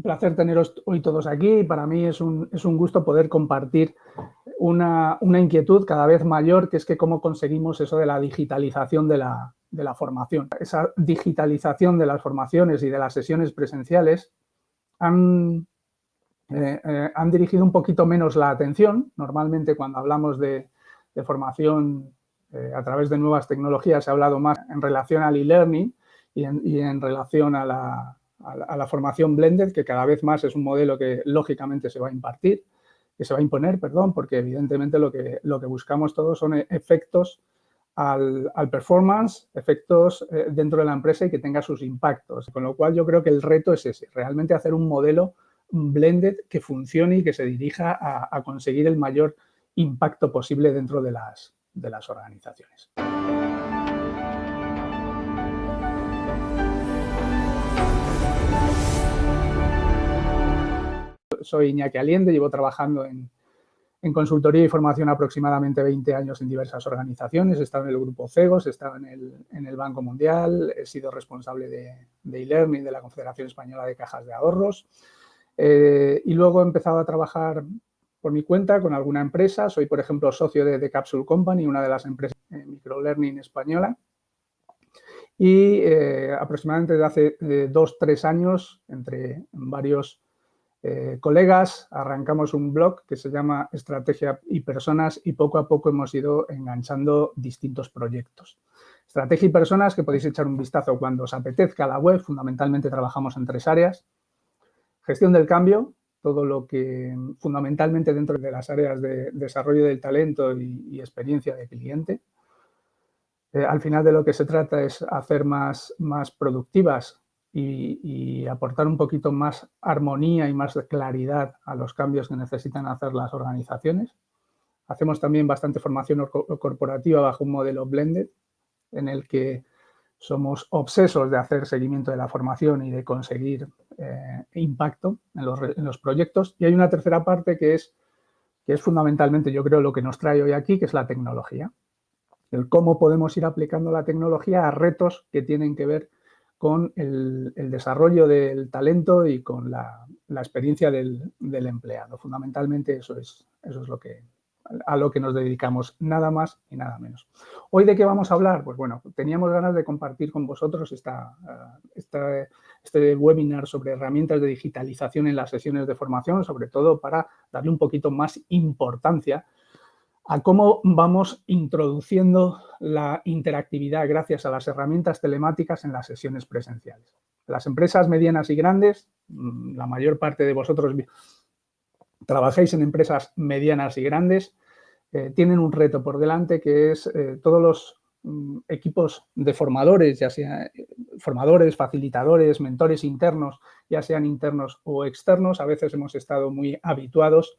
Un placer teneros hoy todos aquí. Para mí es un, es un gusto poder compartir una, una, inquietud cada vez mayor, que es que cómo conseguimos eso de la digitalización de la, de la formación. Esa digitalización de las formaciones y de las sesiones presenciales han, eh, eh, han dirigido un poquito menos la atención. Normalmente cuando hablamos de, de formación eh, a través de nuevas tecnologías se ha hablado más en relación al e-learning y, y en, relación a la, a la, formación blended, que cada vez más es un modelo que lógicamente se va a impartir, que se va a imponer, perdón, porque evidentemente lo que, lo que buscamos todos son efectos al, al performance, efectos eh, dentro de la empresa y que tenga sus impactos. Con lo cual yo creo que el reto es ese, realmente hacer un modelo blended que funcione y que se dirija a, a conseguir el mayor impacto posible dentro de las, de las organizaciones. Soy Iñaki Aliende, llevo trabajando en, consultoría y formación aproximadamente 20 años en diversas organizaciones. He estado en el grupo CEGOS, he estado en el, Banco Mundial, he sido responsable de e-learning de, la Confederación Española de Cajas de Ahorros eh, y luego he empezado a trabajar por mi cuenta con alguna empresa. Soy, por ejemplo, socio de The Capsule Company, una de las empresas de microlearning española. Y eh, aproximadamente desde hace dos, tres años, entre varios eh, colegas, arrancamos un blog que se llama Estrategia y Personas y poco a poco hemos ido enganchando distintos proyectos. Estrategia y Personas, que podéis echar un vistazo cuando os apetezca la web, fundamentalmente trabajamos en tres áreas. Gestión del cambio, todo lo que fundamentalmente dentro de las áreas de desarrollo del talento y, y experiencia de cliente. Eh, al final de lo que se trata es hacer más, más productivas y, aportar un poquito más armonía y más claridad a los cambios que necesitan hacer las organizaciones. Hacemos también bastante formación corporativa bajo un modelo blended en el que somos obsesos de hacer seguimiento de la formación y de conseguir eh, impacto en los, en los, proyectos. Y hay una tercera parte que es, que es fundamentalmente, yo creo, lo que nos trae hoy aquí, que es la tecnología. El cómo podemos ir aplicando la tecnología a retos que tienen que ver con el, desarrollo del talento y con la, experiencia del, empleado. Fundamentalmente eso es, eso es lo que, a lo que nos dedicamos, nada más y nada menos. ¿Hoy de qué vamos a hablar? Pues bueno, teníamos ganas de compartir con vosotros esta, esta, este webinar sobre herramientas de digitalización en las sesiones de formación, sobre todo para darle un poquito más importancia a cómo vamos introduciendo la interactividad gracias a las herramientas telemáticas en las sesiones presenciales. Las empresas medianas y grandes, mm, la mayor parte de vosotros trabajéis en empresas medianas y grandes, eh, tienen un reto por delante que es eh, todos los mm, equipos de formadores, ya sean eh, formadores, facilitadores, mentores internos, ya sean internos o externos, a veces hemos estado muy habituados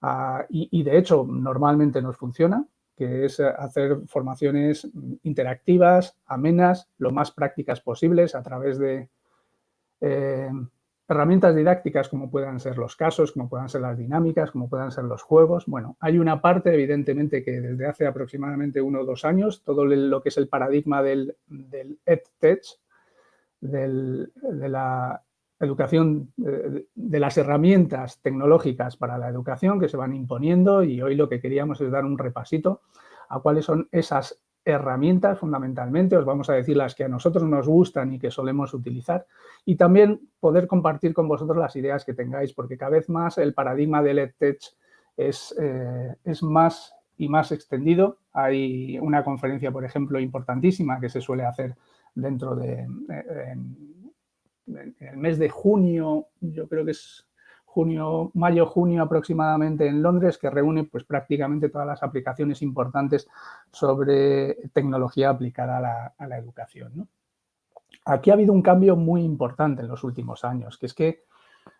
a, y, y, de hecho normalmente nos funciona, que es hacer formaciones interactivas, amenas, lo más prácticas posibles a través de eh, herramientas didácticas como puedan ser los casos, como puedan ser las dinámicas, como puedan ser los juegos. Bueno, hay una parte, evidentemente, que desde hace aproximadamente uno o dos años, todo lo que es el paradigma del, del EdTech, del, de la educación, de, de las herramientas tecnológicas para la educación que se van imponiendo y hoy lo que queríamos es dar un repasito a cuáles son esas herramientas fundamentalmente, os vamos a decir las que a nosotros nos gustan y que solemos utilizar y también poder compartir con vosotros las ideas que tengáis porque cada vez más el paradigma del EdTech es, eh, es más y más extendido. Hay una conferencia, por ejemplo, importantísima que se suele hacer dentro de en el mes de junio, yo creo que es junio, mayo, junio aproximadamente en Londres, que reúne pues prácticamente todas las aplicaciones importantes sobre tecnología aplicada a la, educación. Aquí ha habido un cambio muy importante en los últimos años, que es que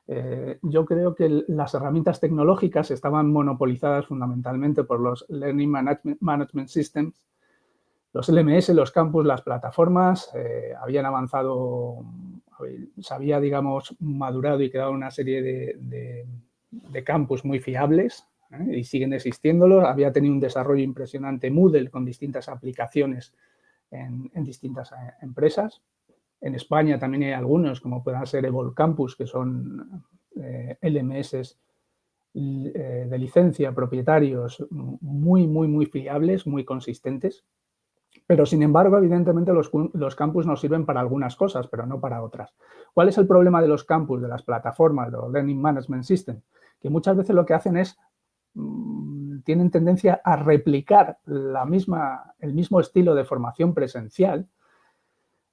eh, yo creo que las herramientas tecnológicas estaban monopolizadas fundamentalmente por los Learning Management Systems, los LMS, los campus, las plataformas, eh, habían avanzado se había, digamos, madurado y creado una serie de, de, campus muy fiables ¿eh? y siguen existiéndolos. Había tenido un desarrollo impresionante Moodle con distintas aplicaciones en, distintas eh, empresas. En España también hay algunos, como puedan ser Evol Campus, que son eh, LMS eh, de licencia, propietarios, muy, muy, muy fiables, muy consistentes. Pero, sin embargo, evidentemente los, campus nos sirven para algunas cosas, pero no para otras. ¿Cuál es el problema de los campus, de las plataformas, de los Learning Management System? Que muchas veces lo que hacen es, mm, tienen tendencia a replicar la misma, el mismo estilo de formación presencial,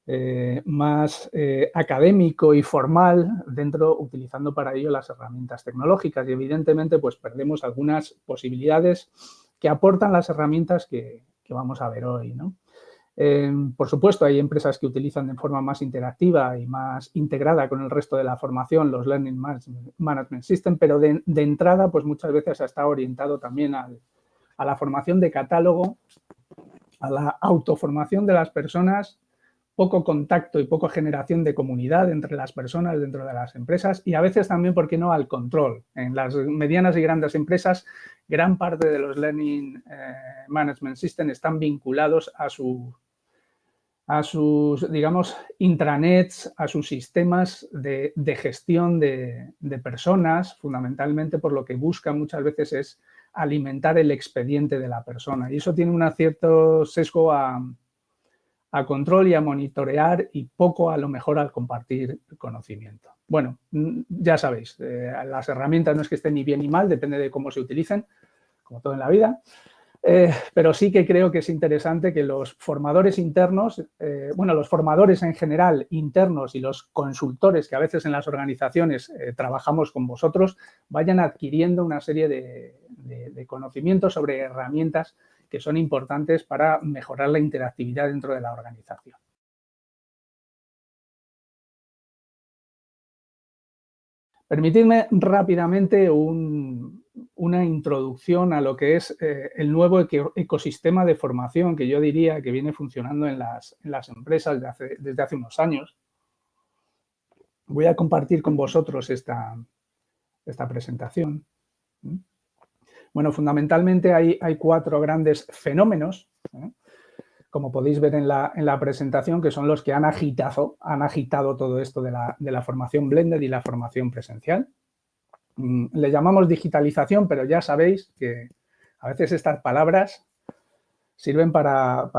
eh, más eh, académico y formal dentro, utilizando para ello las herramientas tecnológicas y evidentemente pues perdemos algunas posibilidades que aportan las herramientas que, vamos a ver hoy. Eh, por supuesto, hay empresas que utilizan de forma más interactiva y más integrada con el resto de la formación los Learning Management System, pero de, entrada pues muchas veces está orientado también a la formación de catálogo, a la autoformación de las personas poco contacto y poca generación de comunidad entre las personas dentro de las empresas y a veces también, ¿por qué no?, al control. En las medianas y grandes empresas, gran parte de los Learning eh, Management System están vinculados a, su, a sus, digamos, intranets, a sus sistemas de, gestión de, de personas, fundamentalmente por lo que buscan muchas veces es alimentar el expediente de la persona. Y eso tiene un cierto sesgo a a control y a monitorear y poco a lo mejor al compartir conocimiento. Bueno, mm, ya sabéis, eh, las herramientas no es que estén ni bien ni mal, depende de cómo se utilicen, como todo en la vida, eh, pero sí que creo que es interesante que los formadores internos, eh, bueno, los formadores en general internos y los consultores que a veces en las organizaciones trabajamos con vosotros, vayan adquiriendo una serie de conocimientos sobre herramientas que son importantes para mejorar la interactividad dentro de la organización. Permitidme rápidamente una introducción a lo que es eh, el nuevo ecosistema de formación que yo diría que viene funcionando en las, empresas desde hace, unos años. Voy a compartir con vosotros esta, esta presentación. Bueno, fundamentalmente hay, cuatro grandes fenómenos, ¿eh? como podéis ver en la, presentación, que son los que han agitado, han agitado todo esto de la, formación blended y la formación presencial. Mm, le llamamos digitalización, pero ya sabéis que a veces estas palabras sirven para,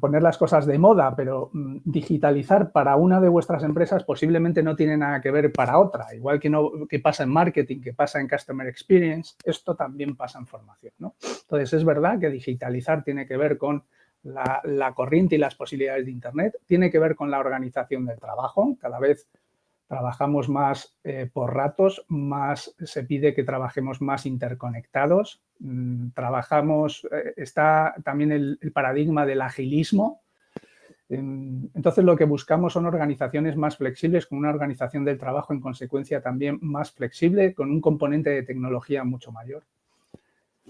poner las cosas de moda, pero mm, digitalizar para una de vuestras empresas posiblemente no tiene nada que ver para otra. Igual que, no, que pasa en marketing, que pasa en customer experience, esto también pasa en formación. ¿no? Entonces, es verdad que digitalizar tiene que ver con la, la corriente y las posibilidades de Internet, tiene que ver con la organización del trabajo. Cada vez trabajamos más eh, por ratos, más se pide que trabajemos más interconectados, mm, trabajamos, eh, está también el, paradigma del agilismo, entonces lo que buscamos son organizaciones más flexibles, con una organización del trabajo en consecuencia también más flexible, con un componente de tecnología mucho mayor.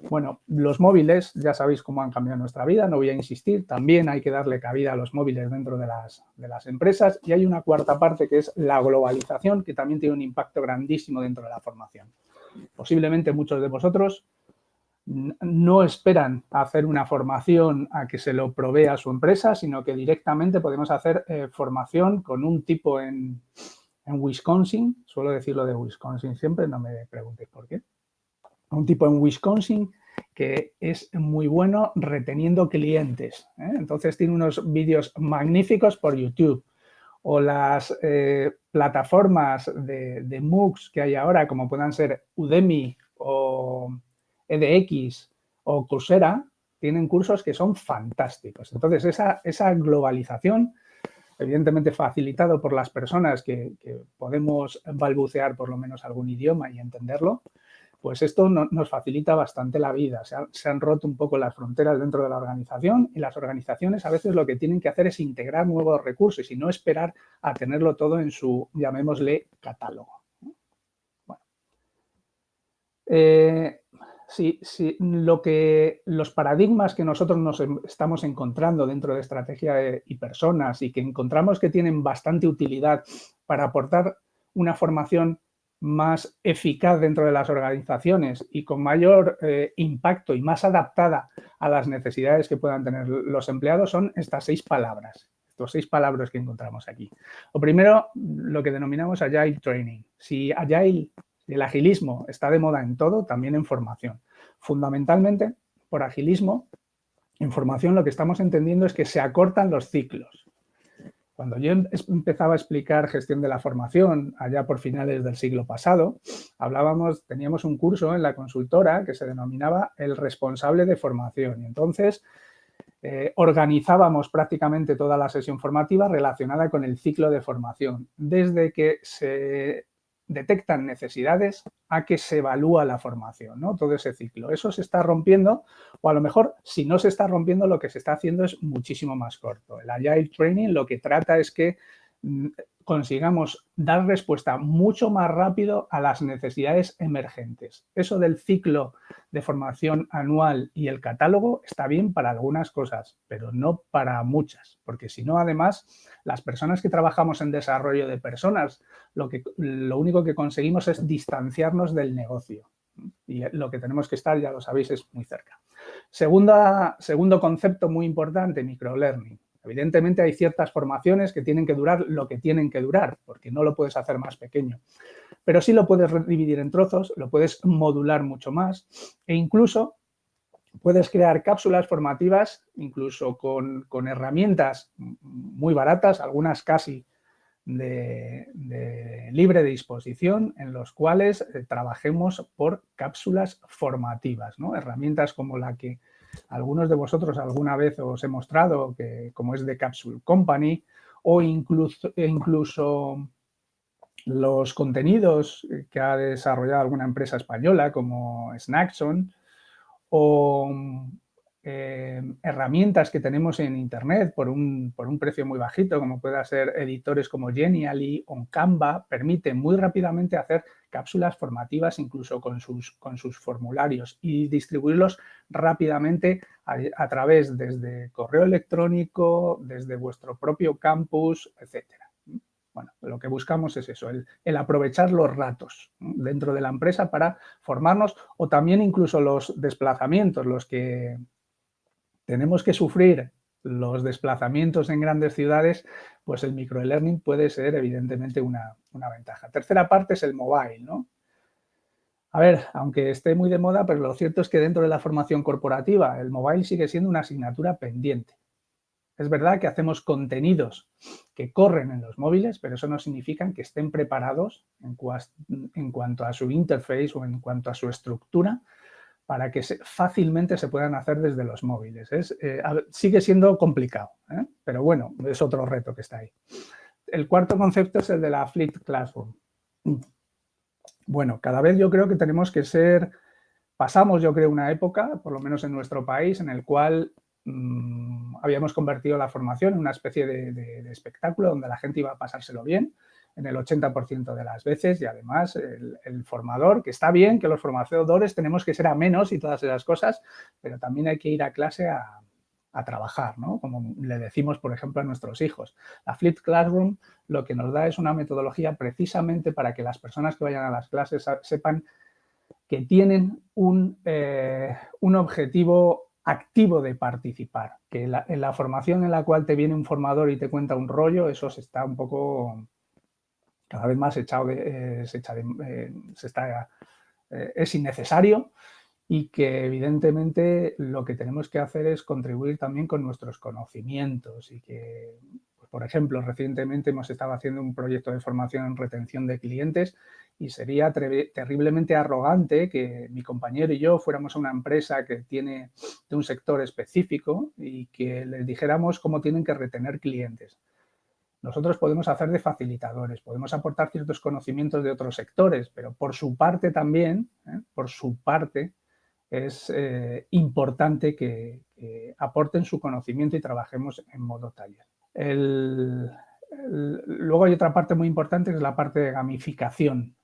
Bueno, los móviles, ya sabéis cómo han cambiado nuestra vida, no voy a insistir, también hay que darle cabida a los móviles dentro de las, de las empresas. Y hay una cuarta parte que es la globalización, que también tiene un impacto grandísimo dentro de la formación. Posiblemente muchos de vosotros no esperan hacer una formación a que se lo provea su empresa, sino que directamente podemos hacer eh, formación con un tipo en, en Wisconsin, suelo decirlo de Wisconsin siempre, no me preguntéis por qué, un tipo en Wisconsin que es muy bueno reteniendo clientes. ¿eh? Entonces tiene unos vídeos magníficos por YouTube. O las eh, plataformas de, de, MOOCs que hay ahora, como puedan ser Udemy o EDX o Coursera, tienen cursos que son fantásticos. Entonces, esa, esa globalización, evidentemente facilitado por las personas que, que podemos balbucear por lo menos algún idioma y entenderlo, pues esto nos facilita bastante la vida. Se, han roto un poco las fronteras dentro de la organización y las organizaciones a veces lo que tienen que hacer es integrar nuevos recursos y no esperar a tenerlo todo en su, llamémosle, catálogo. Bueno. Eh, lo que, los paradigmas que nosotros nos estamos encontrando dentro de estrategia y personas y que encontramos que tienen bastante utilidad para aportar una formación más eficaz dentro de las organizaciones y con mayor eh, impacto y más adaptada a las necesidades que puedan tener los empleados son estas seis palabras. conceptos, seis palabras que encontramos aquí. Lo primero, lo que denominamos Agile Training. Si Agile, el agilismo está de moda en todo, también en formación. Fundamentalmente, por agilismo, en formación lo que estamos entendiendo es que se acortan los ciclos. Cuando yo em, empezaba a explicar gestión de la formación, allá por finales del siglo pasado, hablábamos, teníamos un curso en la consultora que se denominaba el responsable de formación. Y entonces eh, organizábamos prácticamente toda la sesión formativa relacionada con el ciclo de formación, desde que se detectan necesidades a que se evalúa la formación, ¿no? todo ese ciclo. Eso se está rompiendo o a lo mejor si no se está rompiendo lo que se está haciendo es muchísimo más corto. El Agile Training lo que trata es que mm, consigamos dar respuesta mucho más rápido a las necesidades emergentes. Eso del ciclo de formación anual y el catálogo está bien para algunas cosas, pero no para muchas, porque si no, además, las personas que trabajamos en desarrollo de personas, lo, que, lo único que conseguimos es distanciarnos del negocio. Y lo que tenemos que estar, ya lo sabéis, es muy cerca. Segundo concepto muy importante, microlearning. Evidentemente hay ciertas formaciones que tienen que durar lo que tienen que durar, porque no lo puedes hacer más pequeño. Pero sí lo puedes dividir en trozos, lo puedes modular mucho más e incluso puedes crear cápsulas formativas, incluso con, herramientas muy baratas, algunas casi de, libre disposición, en los cuales eh, trabajemos por cápsulas formativas, ¿no? herramientas como la que algunos de vosotros alguna vez os he mostrado, que como es de Capsule Company, o incluso, incluso los contenidos que ha desarrollado alguna empresa española como Snackson, o eh, herramientas que tenemos en Internet por un, por un, precio muy bajito, como pueda ser editores como Genially o Canva, permiten muy rápidamente hacer cápsulas formativas incluso con sus, con sus formularios y distribuirlos rápidamente a, través desde correo electrónico, desde vuestro propio campus, etcétera. Bueno, lo que buscamos es eso, el, el, aprovechar los ratos dentro de la empresa para formarnos o también incluso los desplazamientos, los que tenemos que sufrir los desplazamientos en grandes ciudades, pues el microlearning puede ser evidentemente una, ventaja. Tercera parte es el mobile, ¿no? A ver, aunque esté muy de moda, pero lo cierto es que dentro de la formación corporativa el mobile sigue siendo una asignatura pendiente. Es verdad que hacemos contenidos que corren en los móviles, pero eso no significa que estén preparados en cuanto a su interface o en cuanto a su estructura para que fácilmente se puedan hacer desde los móviles. Es, eh, sigue siendo complicado, ¿eh? pero bueno, es otro reto que está ahí. El cuarto concepto es el de la Fleet Classroom. Bueno, cada vez yo creo que tenemos que ser, pasamos yo creo una época, por lo menos en nuestro país, en el cual mm, habíamos convertido la formación en una especie de espectáculo donde la gente iba a pasárselo bien, en el 80% de las veces y además el, formador, que está bien que los formadores tenemos que ser a menos y todas esas cosas, pero también hay que ir a clase a, trabajar, ¿no? Como le decimos, por ejemplo, a nuestros hijos. La Flipped Classroom lo que nos da es una metodología precisamente para que las personas que vayan a las clases sepan que tienen un, eh, un objetivo activo de participar, que en la formación en la cual te viene un formador y te cuenta un rollo, eso se está un poco cada vez más echado eh, se, eh, está, eh, es innecesario y que evidentemente lo que tenemos que hacer es contribuir también con nuestros conocimientos y que, pues, por ejemplo, recientemente hemos estado haciendo un proyecto de formación en retención de clientes y sería terriblemente arrogante que mi compañero y yo fuéramos a una empresa que tiene de un sector específico y que les dijéramos cómo tienen que retener clientes. Nosotros podemos hacer de facilitadores, podemos aportar ciertos conocimientos de otros sectores, pero por su parte también, ¿eh? por su parte, es eh, importante que, aporten su conocimiento y trabajemos en modo taller. luego hay otra parte muy importante que es la parte de gamificación.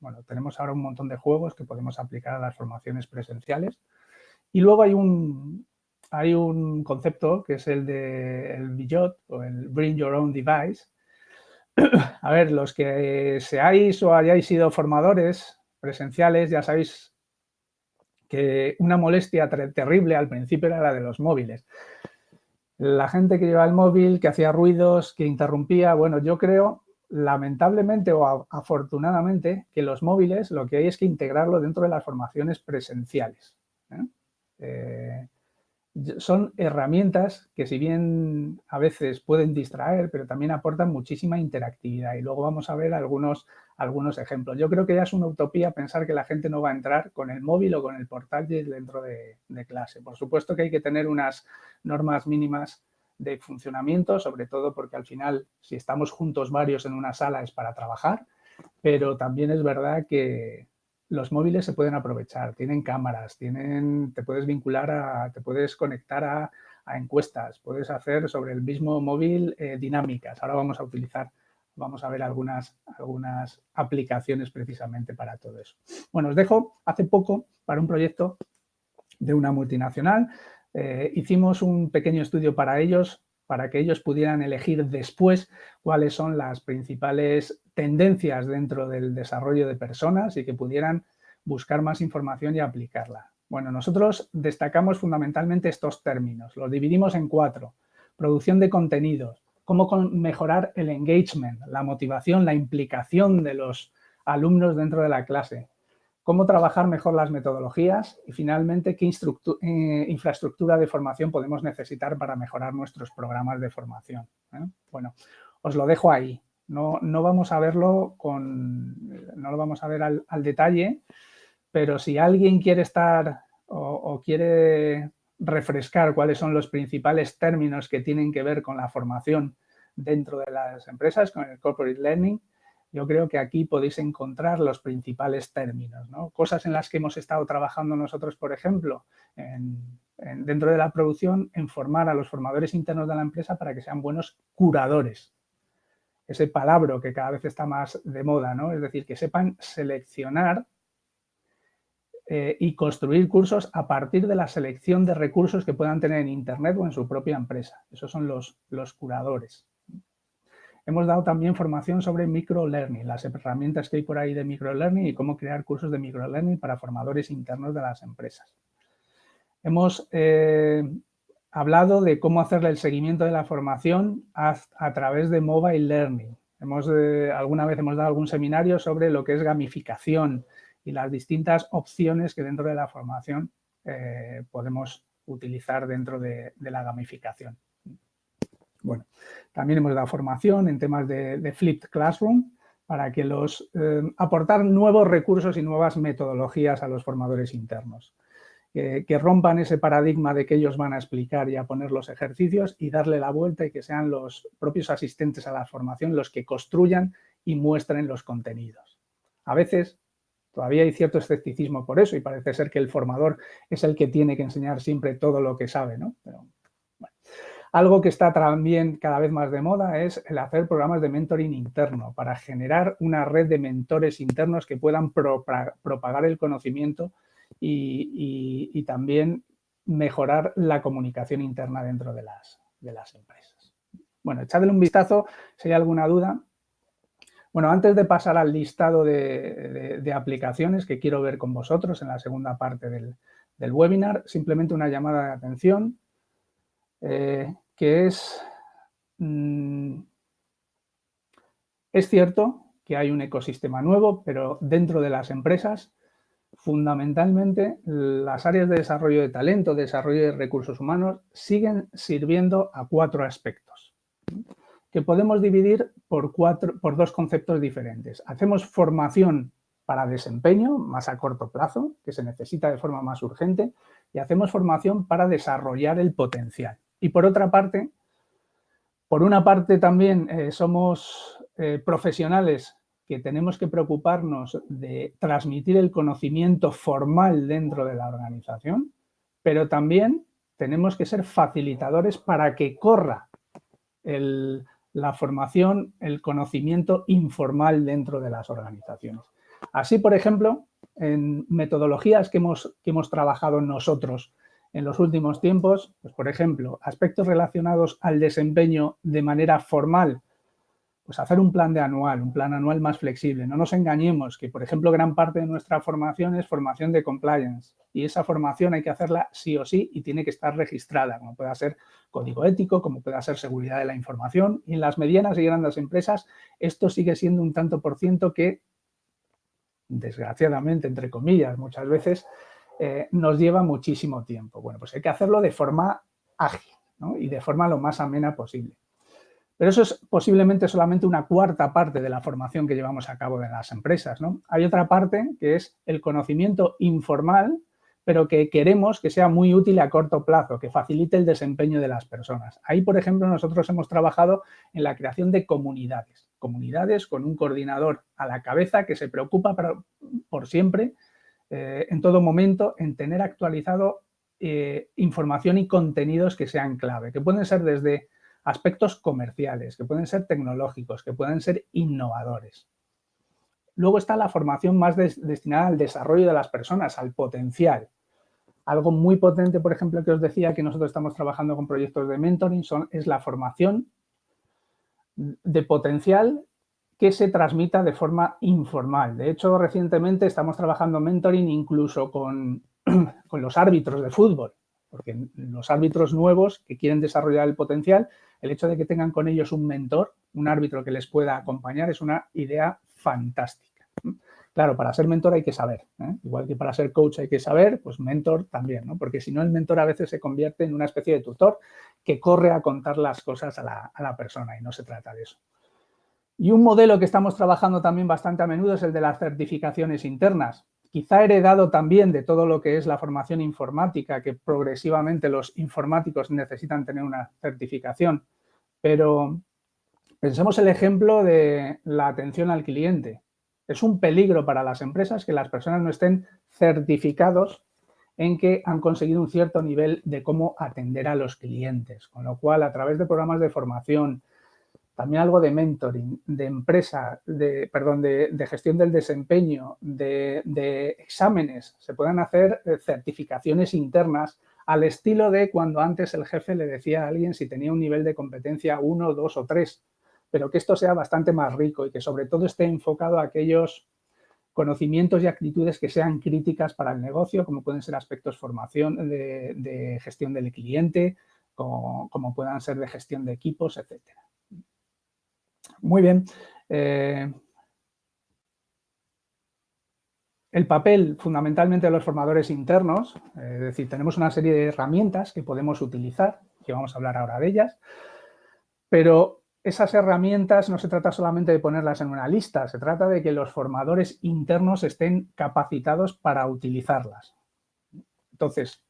Bueno, tenemos ahora un montón de juegos que podemos aplicar a las formaciones presenciales. Y luego hay un, hay un concepto que es el de el BIOT o el Bring Your Own Device. A ver, los que seáis o hayáis sido formadores presenciales, ya sabéis que una molestia terrible al principio era la de los móviles. La gente que lleva el móvil, que hacía ruidos, que interrumpía, bueno, yo creo, lamentablemente o afortunadamente, que los móviles lo que hay es que integrarlo dentro de las formaciones presenciales. ¿eh? Eh, son herramientas que si bien a veces pueden distraer, pero también aportan muchísima interactividad y luego vamos a ver algunos, algunos ejemplos. Yo creo que ya es una utopía pensar que la gente no va a entrar con el móvil o con el portátil dentro de, clase. Por supuesto que hay que tener unas normas mínimas de funcionamiento, sobre todo porque al final si estamos juntos varios en una sala es para trabajar, pero también es verdad que, los móviles se pueden aprovechar, tienen cámaras, tienen, te puedes vincular a, te puedes conectar a, encuestas, puedes hacer sobre el mismo móvil eh, dinámicas. Ahora vamos a utilizar, vamos a ver algunas, algunas aplicaciones precisamente para todo eso. Bueno, os dejo hace poco para un proyecto de una multinacional. Eh, hicimos un pequeño estudio para ellos, para que ellos pudieran elegir después cuáles son las principales tendencias dentro del desarrollo de personas y que pudieran buscar más información y aplicarla. Bueno, nosotros destacamos fundamentalmente estos términos, los dividimos en cuatro. Producción de contenidos, cómo mejorar el engagement, la motivación, la implicación de los alumnos dentro de la clase, cómo trabajar mejor las metodologías y finalmente qué eh, infraestructura de formación podemos necesitar para mejorar nuestros programas de formación. ¿eh? Bueno, os lo dejo ahí. No, no, vamos a verlo con, no lo vamos a ver al, detalle, pero si alguien quiere estar o, quiere refrescar cuáles son los principales términos que tienen que ver con la formación dentro de las empresas, con el corporate learning, yo creo que aquí podéis encontrar los principales términos, ¿no? Cosas en las que hemos estado trabajando nosotros, por ejemplo, dentro de la producción, en formar a los formadores internos de la empresa para que sean buenos curadores. Ese palabra que cada vez está más de moda, ¿no? Es decir, que sepan seleccionar eh, y construir cursos a partir de la selección de recursos que puedan tener en Internet o en su propia empresa. Esos son los, los curadores. Hemos dado también formación sobre microlearning, las herramientas que hay por ahí de microlearning y cómo crear cursos de microlearning para formadores internos de las empresas. Hemos eh, hablado de cómo hacerle el seguimiento de la formación a, través de mobile learning. Hemos, eh, alguna vez hemos dado algún seminario sobre lo que es gamificación y las distintas opciones que dentro de la formación eh, podemos utilizar dentro de la gamificación. Bueno, también hemos dado formación en temas de, Flipped Classroom para que los eh, aportar nuevos recursos y nuevas metodologías a los formadores internos. Que rompan ese paradigma de que ellos van a explicar y a poner los ejercicios y darle la vuelta y que sean los propios asistentes a la formación los que construyan y muestren los contenidos. A veces todavía hay cierto escepticismo por eso y parece ser que el formador es el que tiene que enseñar siempre todo lo que sabe, ¿no? Algo que está también cada vez más de moda es el hacer programas de mentoring interno para generar una red de mentores internos que puedan propagar el conocimiento y, también mejorar la comunicación interna dentro de las, de las empresas. Bueno, echadle un vistazo si hay alguna duda. Bueno, antes de pasar al listado de, aplicaciones que quiero ver con vosotros en la segunda parte del, webinar, simplemente una llamada de atención. Eh, que es, mm, es cierto que hay un ecosistema nuevo, pero dentro de las empresas, fundamentalmente, las áreas de desarrollo de talento, desarrollo de recursos humanos, siguen sirviendo a cuatro aspectos, que podemos dividir por, cuatro, por dos conceptos diferentes. Hacemos formación para desempeño, más a corto plazo, que se necesita de forma más urgente, y hacemos formación para desarrollar el potencial. Y por otra parte, por una parte también eh, somos eh, profesionales que tenemos que preocuparnos de transmitir el conocimiento formal dentro de la organización, pero también tenemos que ser facilitadores para que corra la formación, el conocimiento informal dentro de las organizaciones. Así, por ejemplo, en metodologías que hemos, que hemos trabajado nosotros en los últimos tiempos, pues por ejemplo, aspectos relacionados al desempeño de manera formal, pues hacer un plan de anual, un plan anual más flexible. No nos engañemos que, por ejemplo, gran parte de nuestra formación es formación de compliance y esa formación hay que hacerla sí o sí y tiene que estar registrada, como pueda ser código ético, como pueda ser seguridad de la información. Y en las medianas y grandes empresas esto sigue siendo un tanto por ciento que, desgraciadamente, entre comillas, muchas veces eh, nos lleva muchísimo tiempo. Bueno, pues hay que hacerlo de forma ágil y de forma lo más amena posible. Pero eso es posiblemente solamente una cuarta parte de la formación que llevamos a cabo en las empresas. ¿no? Hay otra parte que es el conocimiento informal, pero que queremos que sea muy útil a corto plazo, que facilite el desempeño de las personas. Ahí, por ejemplo, nosotros hemos trabajado en la creación de comunidades. Comunidades con un coordinador a la cabeza que se preocupa por siempre, eh, en todo momento, en tener actualizado eh, información y contenidos que sean clave, que pueden ser desde aspectos comerciales, que pueden ser tecnológicos, que pueden ser innovadores. Luego está la formación más destinada al desarrollo de las personas, al potencial. Algo muy potente, por ejemplo, que os decía que nosotros estamos trabajando con proyectos de mentoring son, es la formación de potencial que se transmita de forma informal. De hecho, recientemente estamos trabajando mentoring incluso con, con los árbitros de fútbol porque los árbitros nuevos que quieren desarrollar el potencial, el hecho de que tengan con ellos un mentor, un árbitro que les pueda acompañar, es una idea fantástica. Claro, para ser mentor hay que saber, ¿eh? igual que para ser coach hay que saber, pues mentor también, ¿no? porque si no el mentor a veces se convierte en una especie de tutor que corre a contar las cosas a la, a la persona y no se trata de eso. Y un modelo que estamos trabajando también bastante a menudo es el de las certificaciones internas quizá heredado también de todo lo que es la formación informática, que progresivamente los informáticos necesitan tener una certificación, pero pensemos el ejemplo de la atención al cliente. Es un peligro para las empresas que las personas no estén certificados en que han conseguido un cierto nivel de cómo atender a los clientes, con lo cual a través de programas de formación, también algo de mentoring, de empresa, de, perdón, de, gestión del desempeño, de, exámenes, se pueden hacer eh, certificaciones internas al estilo de cuando antes el jefe le decía a alguien si tenía un nivel de competencia 1, 2 o 3, pero que esto sea bastante más rico y que sobre todo esté enfocado a aquellos conocimientos y actitudes que sean críticas para el negocio, como pueden ser aspectos formación de, gestión del cliente, como, como puedan ser de gestión de equipos, etcétera. Muy bien. Eh, el papel fundamentalmente de los formadores internos, es decir, tenemos una serie de herramientas que podemos utilizar, que vamos a hablar ahora de ellas, pero esas herramientas no se trata solamente de ponerlas en una lista, se trata de que los formadores internos estén capacitados para utilizarlas. Entonces,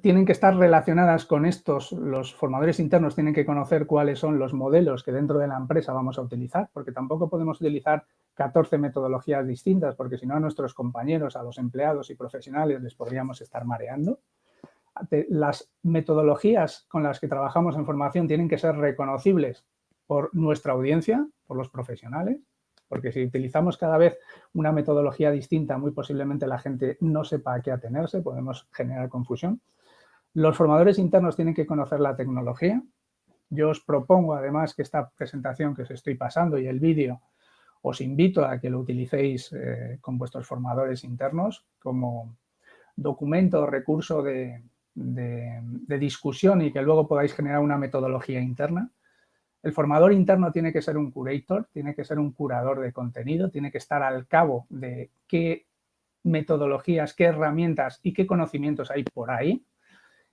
tienen que estar relacionadas con estos, los formadores internos tienen que conocer cuáles son los modelos que dentro de la empresa vamos a utilizar, porque tampoco podemos utilizar 14 metodologías distintas, porque si no a nuestros compañeros, a los empleados y profesionales les podríamos estar mareando. Las metodologías con las que trabajamos en formación tienen que ser reconocibles por nuestra audiencia, por los profesionales, porque si utilizamos cada vez una metodología distinta, muy posiblemente la gente no sepa a qué atenerse, podemos generar confusión. Los formadores internos tienen que conocer la tecnología. Yo os propongo, además, que esta presentación que os estoy pasando y el vídeo, os invito a que lo utilicéis eh, con vuestros formadores internos como documento o recurso de discusión y que luego podáis generar una metodología interna. El formador interno tiene que ser un curator, tiene que ser un curador de contenido, tiene que estar al cabo de qué metodologías, qué herramientas y qué conocimientos hay por ahí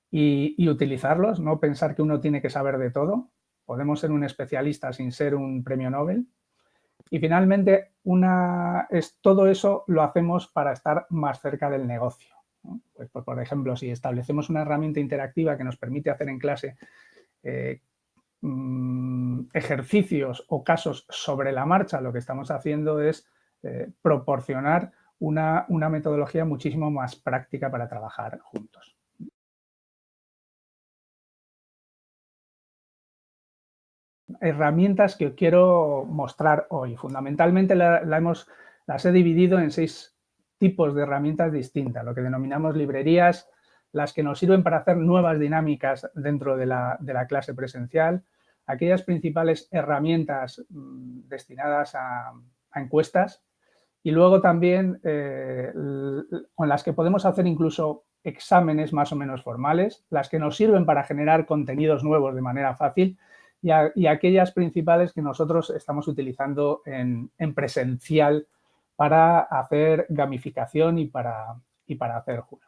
y, utilizarlos, no pensar que uno tiene que saber de todo. Podemos ser un especialista sin ser un premio Nobel. Y finalmente, es, todo eso lo hacemos para estar más cerca del negocio. Pues, por, ejemplo, si establecemos una herramienta interactiva que nos permite hacer en clase eh, Mm, ejercicios o casos sobre la marcha, lo que estamos haciendo es eh, proporcionar una, metodología muchísimo más práctica para trabajar juntos. Herramientas que quiero mostrar hoy. Fundamentalmente las he dividido en seis tipos de herramientas distintas, lo que denominamos librerías, las que nos sirven para hacer nuevas dinámicas dentro de la, clase presencial, aquellas principales herramientas mm, destinadas a, encuestas y luego también eh, con las que podemos hacer incluso exámenes más o menos formales, las que nos sirven para generar contenidos nuevos de manera fácil y, aquellas principales que nosotros estamos utilizando en, presencial para hacer gamificación y para, y para hacer juegos.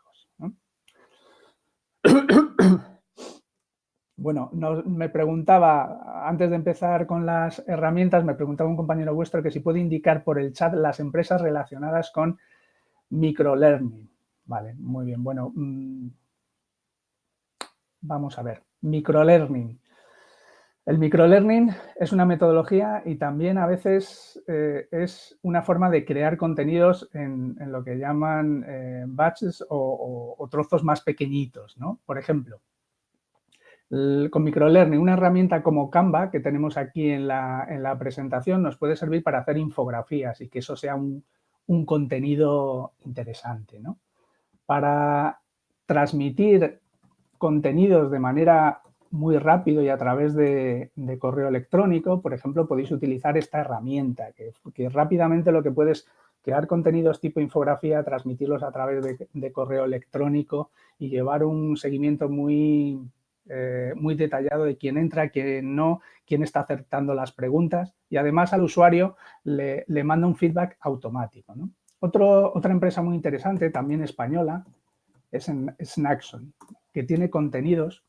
Bueno, me preguntaba, antes de empezar con las herramientas, me preguntaba un compañero vuestro que si puede indicar por el chat las empresas relacionadas con microlearning. Vale, muy bien. Bueno, mm, vamos a ver. Microlearning. El microlearning es una metodología y también a veces eh, es una forma de crear contenidos en, lo que llaman eh, batches o, trozos más pequeñitos, ¿no? Por ejemplo, con microlearning, una herramienta como Canva que tenemos aquí en la, presentación nos puede servir para hacer infografías y que eso sea un, contenido interesante. ¿no? Para transmitir contenidos de manera muy rápido y a través de, correo electrónico, por ejemplo, podéis utilizar esta herramienta, que, rápidamente lo que puedes crear contenidos tipo infografía, transmitirlos a través de, correo electrónico y llevar un seguimiento muy, eh, muy detallado de quién entra, quién no, quién está acertando las preguntas y además al usuario le, manda un feedback automático. otra empresa muy interesante, también española, es Snackson, que tiene contenidos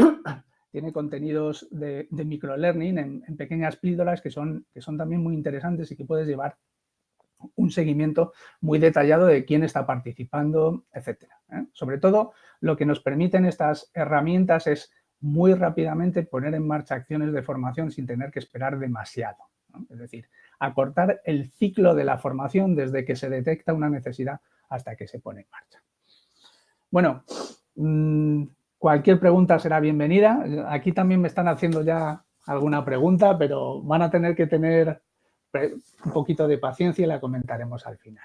tiene contenidos de, microlearning en, pequeñas píldoras que son, que son también muy interesantes y que puedes llevar un seguimiento muy detallado de quién está participando, etcétera. ¿eh? Sobre todo, lo que nos permiten estas herramientas es muy rápidamente poner en marcha acciones de formación sin tener que esperar demasiado. Es decir, acortar el ciclo de la formación desde que se detecta una necesidad hasta que se pone en marcha. Bueno, mm, cualquier pregunta será bienvenida. Aquí también me están haciendo ya alguna pregunta, pero van a tener que tener un poquito de paciencia y la comentaremos al final.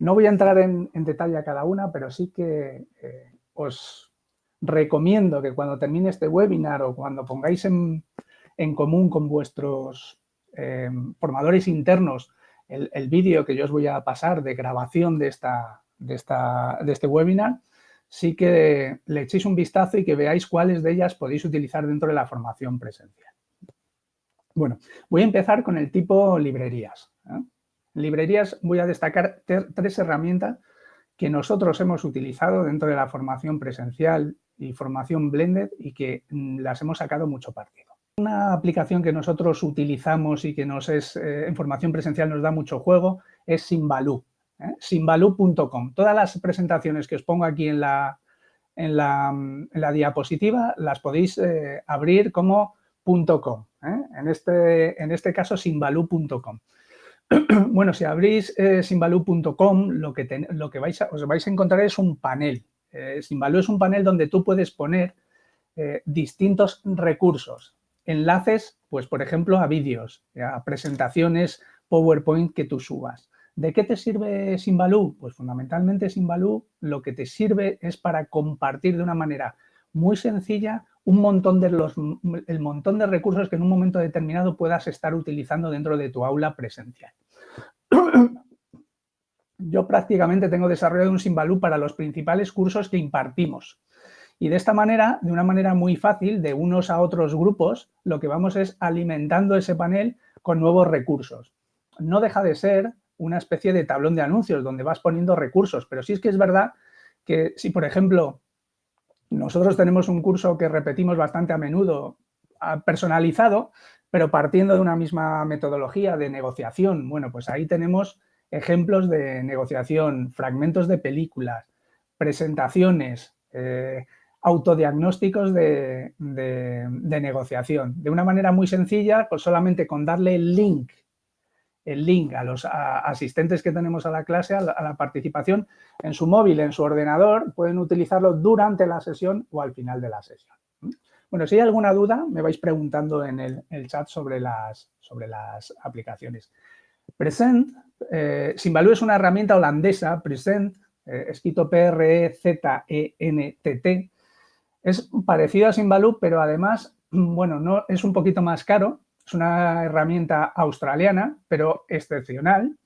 No voy a entrar en, detalle a cada una, pero sí que eh, os recomiendo que cuando termine este webinar o cuando pongáis en, común con vuestros eh, formadores internos el, vídeo que yo os voy a pasar de grabación de, esta, de este webinar, sí que le echéis un vistazo y que veáis cuáles de ellas podéis utilizar dentro de la formación presencial. Bueno, voy a empezar con el tipo librerías. ¿eh? Librerías voy a destacar tres herramientas que nosotros hemos utilizado dentro de la formación presencial y formación blended y que mm, las hemos sacado mucho partido. Una aplicación que nosotros utilizamos y que nos es eh, en formación presencial nos da mucho juego es Simbaloo, ¿eh? simbaloo.com. Todas las presentaciones que os pongo aquí en la, en la, diapositiva las podéis abrir como .com. ¿eh? En, este, en este caso, simbaloo.com. bueno, si abrís eh, simbaloo.com, lo que, lo que vais a, os vais a encontrar es un panel. Eh, Simbaloo es un panel donde tú puedes poner eh, distintos recursos, enlaces, pues por ejemplo, a vídeos, a presentaciones PowerPoint que tú subas. ¿De qué te sirve Simbaloo? Pues fundamentalmente Simbaloo lo que te sirve es para compartir de una manera muy sencilla un montón de los, el montón de recursos que en un momento determinado puedas estar utilizando dentro de tu aula presencial. Yo prácticamente tengo desarrollado un Simbaloo para los principales cursos que impartimos. Y de esta manera, de una manera muy fácil, de unos a otros grupos, lo que vamos es alimentando ese panel con nuevos recursos. No deja de ser una especie de tablón de anuncios donde vas poniendo recursos, pero sí es que es verdad que si, por ejemplo, nosotros tenemos un curso que repetimos bastante a menudo, personalizado, pero partiendo de una misma metodología de negociación. Bueno, pues ahí tenemos ejemplos de negociación, fragmentos de películas, presentaciones, eh, autodiagnósticos de, de, negociación. De una manera muy sencilla, pues solamente con darle el link el link a los asistentes que tenemos a la clase, a la, participación, en su móvil, en su ordenador, pueden utilizarlo durante la sesión o al final de la sesión. Bueno, si hay alguna duda, me vais preguntando en el, chat sobre las, sobre las aplicaciones. Present, eh, Simbaloo es una herramienta holandesa, Present, eh, escrito P-R-E-Z-E-N-T-T, es parecido a Simbaloo, pero además bueno, no, es un poquito más caro, es una herramienta australiana, pero excepcional,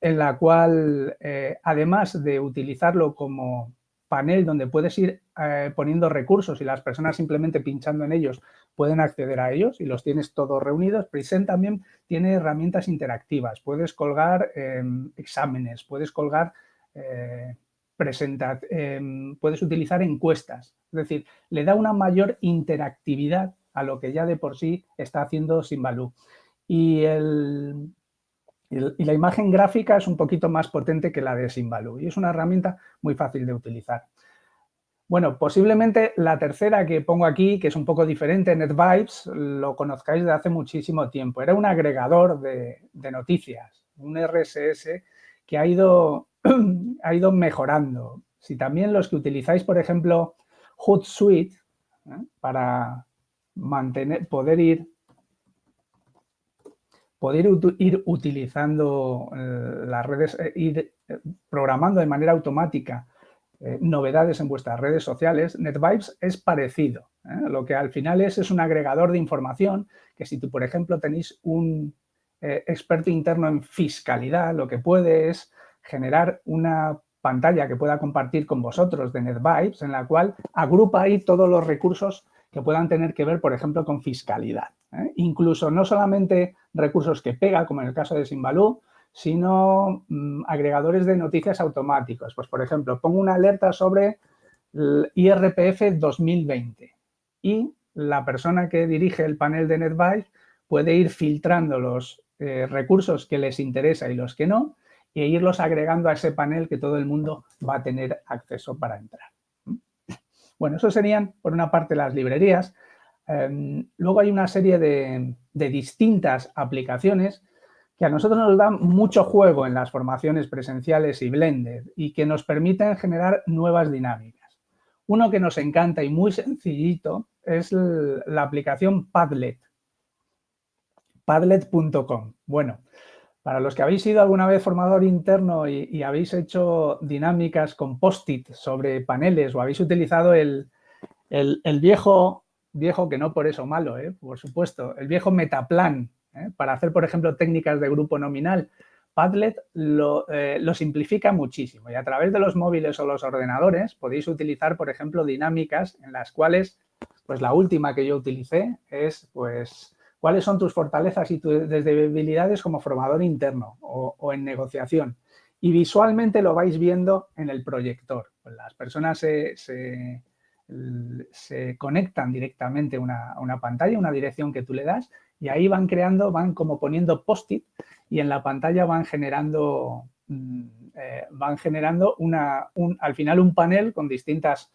en la cual, eh, además de utilizarlo como panel donde puedes ir eh, poniendo recursos y las personas simplemente pinchando en ellos pueden acceder a ellos y los tienes todos reunidos. Present también tiene herramientas interactivas. Puedes colgar em, exámenes, puedes colgar eh, em, puedes utilizar encuestas. Es decir, le da una mayor interactividad a lo que ya de por sí está haciendo Simbaloo. Y el, y la imagen gráfica es un poquito más potente que la de Simbaloo y es una herramienta muy fácil de utilizar. Bueno, posiblemente la tercera que pongo aquí, que es un poco diferente, NetVibes, lo conozcáis de hace muchísimo tiempo. Era un agregador de, noticias, un RSS que ha ido, ha ido mejorando. Si también los que utilizáis, por ejemplo, Hootsuite, ¿eh? para mantener, poder ir poder ir utilizando eh, las redes, eh, ir eh, programando de manera automática novedades en vuestras redes sociales, NetVibes es parecido. Lo que al final es, es un agregador de información que si tú, por ejemplo, tenéis un experto interno en fiscalidad, lo que puede es generar una pantalla que pueda compartir con vosotros de NetVibes, en la cual agrupa ahí todos los recursos que puedan tener que ver, por ejemplo, con fiscalidad. ¿eh? Incluso no solamente recursos que pega, como en el caso de Simbalú, sino mm, agregadores de noticias automáticos. Pues, por ejemplo, pongo una alerta sobre IRPF 2020 y la persona que dirige el panel de NetBuy puede ir filtrando los eh, recursos que les interesa y los que no e irlos agregando a ese panel que todo el mundo va a tener acceso para entrar. Bueno, eso serían, por una parte, las librerías. Em, luego hay una serie de, distintas aplicaciones que a nosotros nos dan mucho juego en las formaciones presenciales y blended y que nos permiten generar nuevas dinámicas. Uno que nos encanta y muy sencillito es la aplicación Padlet. Padlet.com. Bueno, para los que habéis sido alguna vez formador interno y, habéis hecho dinámicas con post-it sobre paneles o habéis utilizado el, viejo, viejo que no por eso malo, ¿eh? por supuesto, el viejo metaplan ¿eh? para hacer, por ejemplo, técnicas de grupo nominal, Padlet lo, eh, lo, simplifica muchísimo y a través de los móviles o los ordenadores podéis utilizar, por ejemplo, dinámicas en las cuales, pues la última que yo utilicé es, pues, cuáles son tus fortalezas y tus debilidades como formador interno o, en negociación. Y visualmente lo vais viendo en el proyector. Las personas se, conectan directamente a una, pantalla, una dirección que tú le das, y ahí van creando, van como poniendo post-it y en la pantalla van generando, mm, eh, van generando una, al final un panel con distintas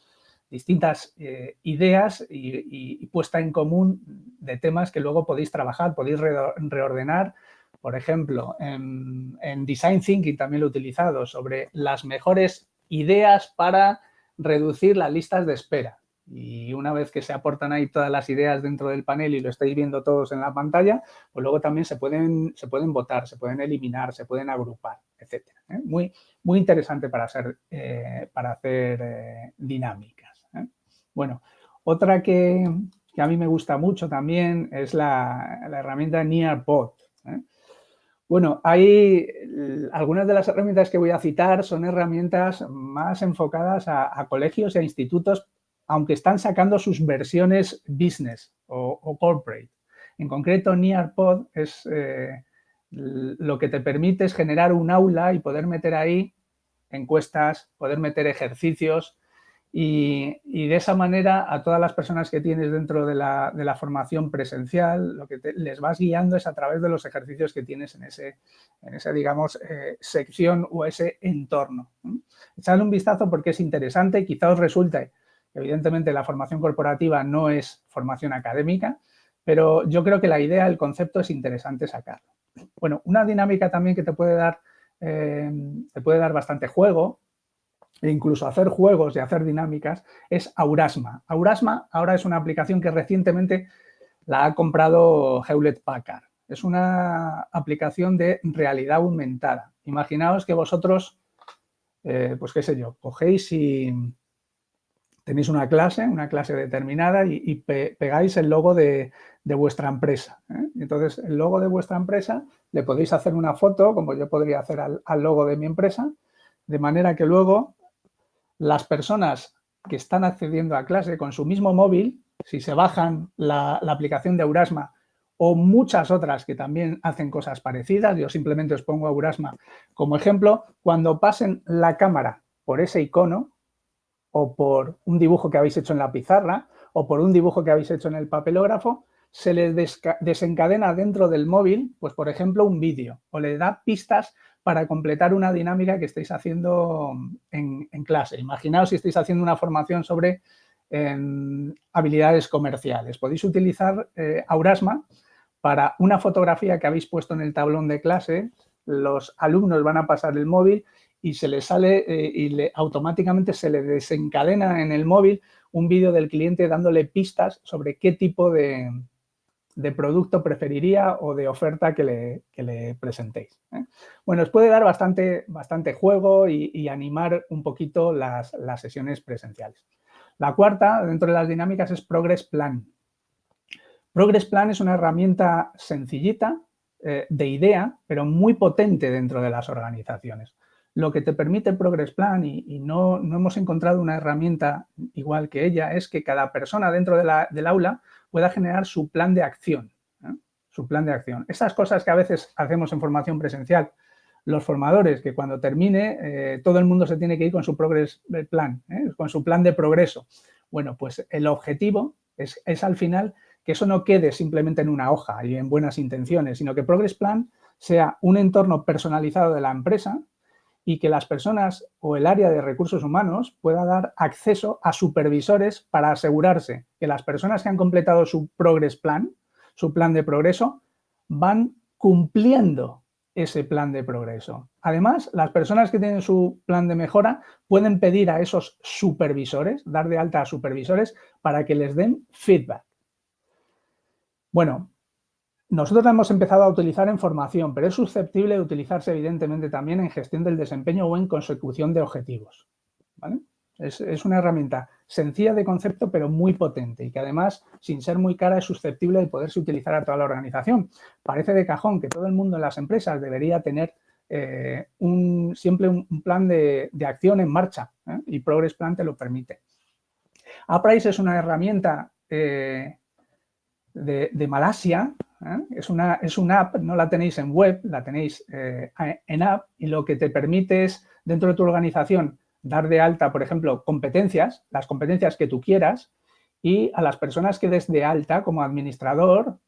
distintas eh, ideas y, puesta en común de temas que luego podéis trabajar, podéis reordenar. Por ejemplo, en, Design Thinking también lo he utilizado sobre las mejores ideas para reducir las listas de espera. Y una vez que se aportan ahí todas las ideas dentro del panel y lo estáis viendo todos en la pantalla, pues luego también se pueden, se pueden votar, se pueden eliminar, se pueden agrupar, etc. ¿eh? Muy, muy interesante para, hacer, eh, para hacer dinámica. Bueno, otra que, a mí me gusta mucho también es la, herramienta Nearpod. ¿eh? Bueno, hay algunas de las herramientas que voy a citar son herramientas más enfocadas a, colegios e institutos, aunque están sacando sus versiones business o, corporate. En concreto, Nearpod es eh, lo que te permite es generar un aula y poder meter ahí encuestas, poder meter ejercicios, y, de esa manera a todas las personas que tienes dentro de la, formación presencial, lo que les vas guiando es a través de los ejercicios que tienes en, ese, esa, digamos, eh, sección o ese entorno. Echadle un vistazo porque es interesante, quizá os resulte, evidentemente la formación corporativa no es formación académica, pero yo creo que la idea, el concepto es interesante sacarlo. Bueno, una dinámica también que te puede dar, eh, te puede dar bastante juego e incluso hacer juegos y hacer dinámicas, es Aurasma. Aurasma ahora es una aplicación que recientemente la ha comprado Hewlett Packard. Es una aplicación de realidad aumentada. Imaginaos que vosotros, eh, pues qué sé yo, cogéis y tenéis una clase, una clase determinada y, pegáis el logo de, vuestra empresa. ¿eh? Entonces, el logo de vuestra empresa le podéis hacer una foto, como yo podría hacer al, logo de mi empresa, de manera que luego las personas que están accediendo a clase con su mismo móvil, si se bajan la, aplicación de Aurasma o muchas otras que también hacen cosas parecidas, yo simplemente os pongo Aurasma como ejemplo, cuando pasen la cámara por ese icono, o por un dibujo que habéis hecho en la pizarra o por un dibujo que habéis hecho en el papelógrafo, se les desencadena dentro del móvil, pues por ejemplo, un vídeo o le da pistas para completar una dinámica que estáis haciendo en, clase. Imaginaos si estáis haciendo una formación sobre em, habilidades comerciales. Podéis utilizar eh, Aurasma para una fotografía que habéis puesto en el tablón de clase, los alumnos van a pasar el móvil y se le sale eh, y le, automáticamente se le desencadena en el móvil un vídeo del cliente dándole pistas sobre qué tipo de, producto preferiría o de oferta que le, le presentéis. ¿eh? Bueno, os puede dar bastante, bastante juego y, animar un poquito las, sesiones presenciales. La cuarta, dentro de las dinámicas, es Progress Plan. Progress Plan es una herramienta sencillita, eh, de idea, pero muy potente dentro de las organizaciones lo que te permite Progress Plan, y, no, hemos encontrado una herramienta igual que ella, es que cada persona dentro del aula pueda generar su plan de acción. ¿eh? Su plan de acción. Esas cosas que a veces hacemos en formación presencial, los formadores, que cuando termine eh, todo el mundo se tiene que ir con su Progress Plan, ¿eh? con su plan de progreso. Bueno, pues el objetivo es, es al final que eso no quede simplemente en una hoja y en buenas intenciones, sino que Progress Plan sea un entorno personalizado de la empresa y que las personas o el área de recursos humanos pueda dar acceso a supervisores para asegurarse que las personas que han completado su Progress Plan, su plan de progreso, van cumpliendo ese plan de progreso. Además, las personas que tienen su plan de mejora pueden pedir a esos supervisores, dar de alta a supervisores, para que les den feedback. Bueno, nosotros la hemos empezado a utilizar en formación, pero es susceptible de utilizarse evidentemente también en gestión del desempeño o en consecución de objetivos. Es, una herramienta sencilla de concepto, pero muy potente y que además, sin ser muy cara, es susceptible de poderse utilizar a toda la organización. Parece de cajón que todo el mundo en las empresas debería tener eh, siempre un, plan de, acción en marcha ¿eh? y Progress Plan te lo permite. Apprice es una herramienta eh, de, Malasia, ¿eh? es, una, es una app, no la tenéis en web, la tenéis eh, en app y lo que te permite es, dentro de tu organización, dar de alta, por ejemplo, competencias, las competencias que tú quieras, y a las personas que des de alta como administrador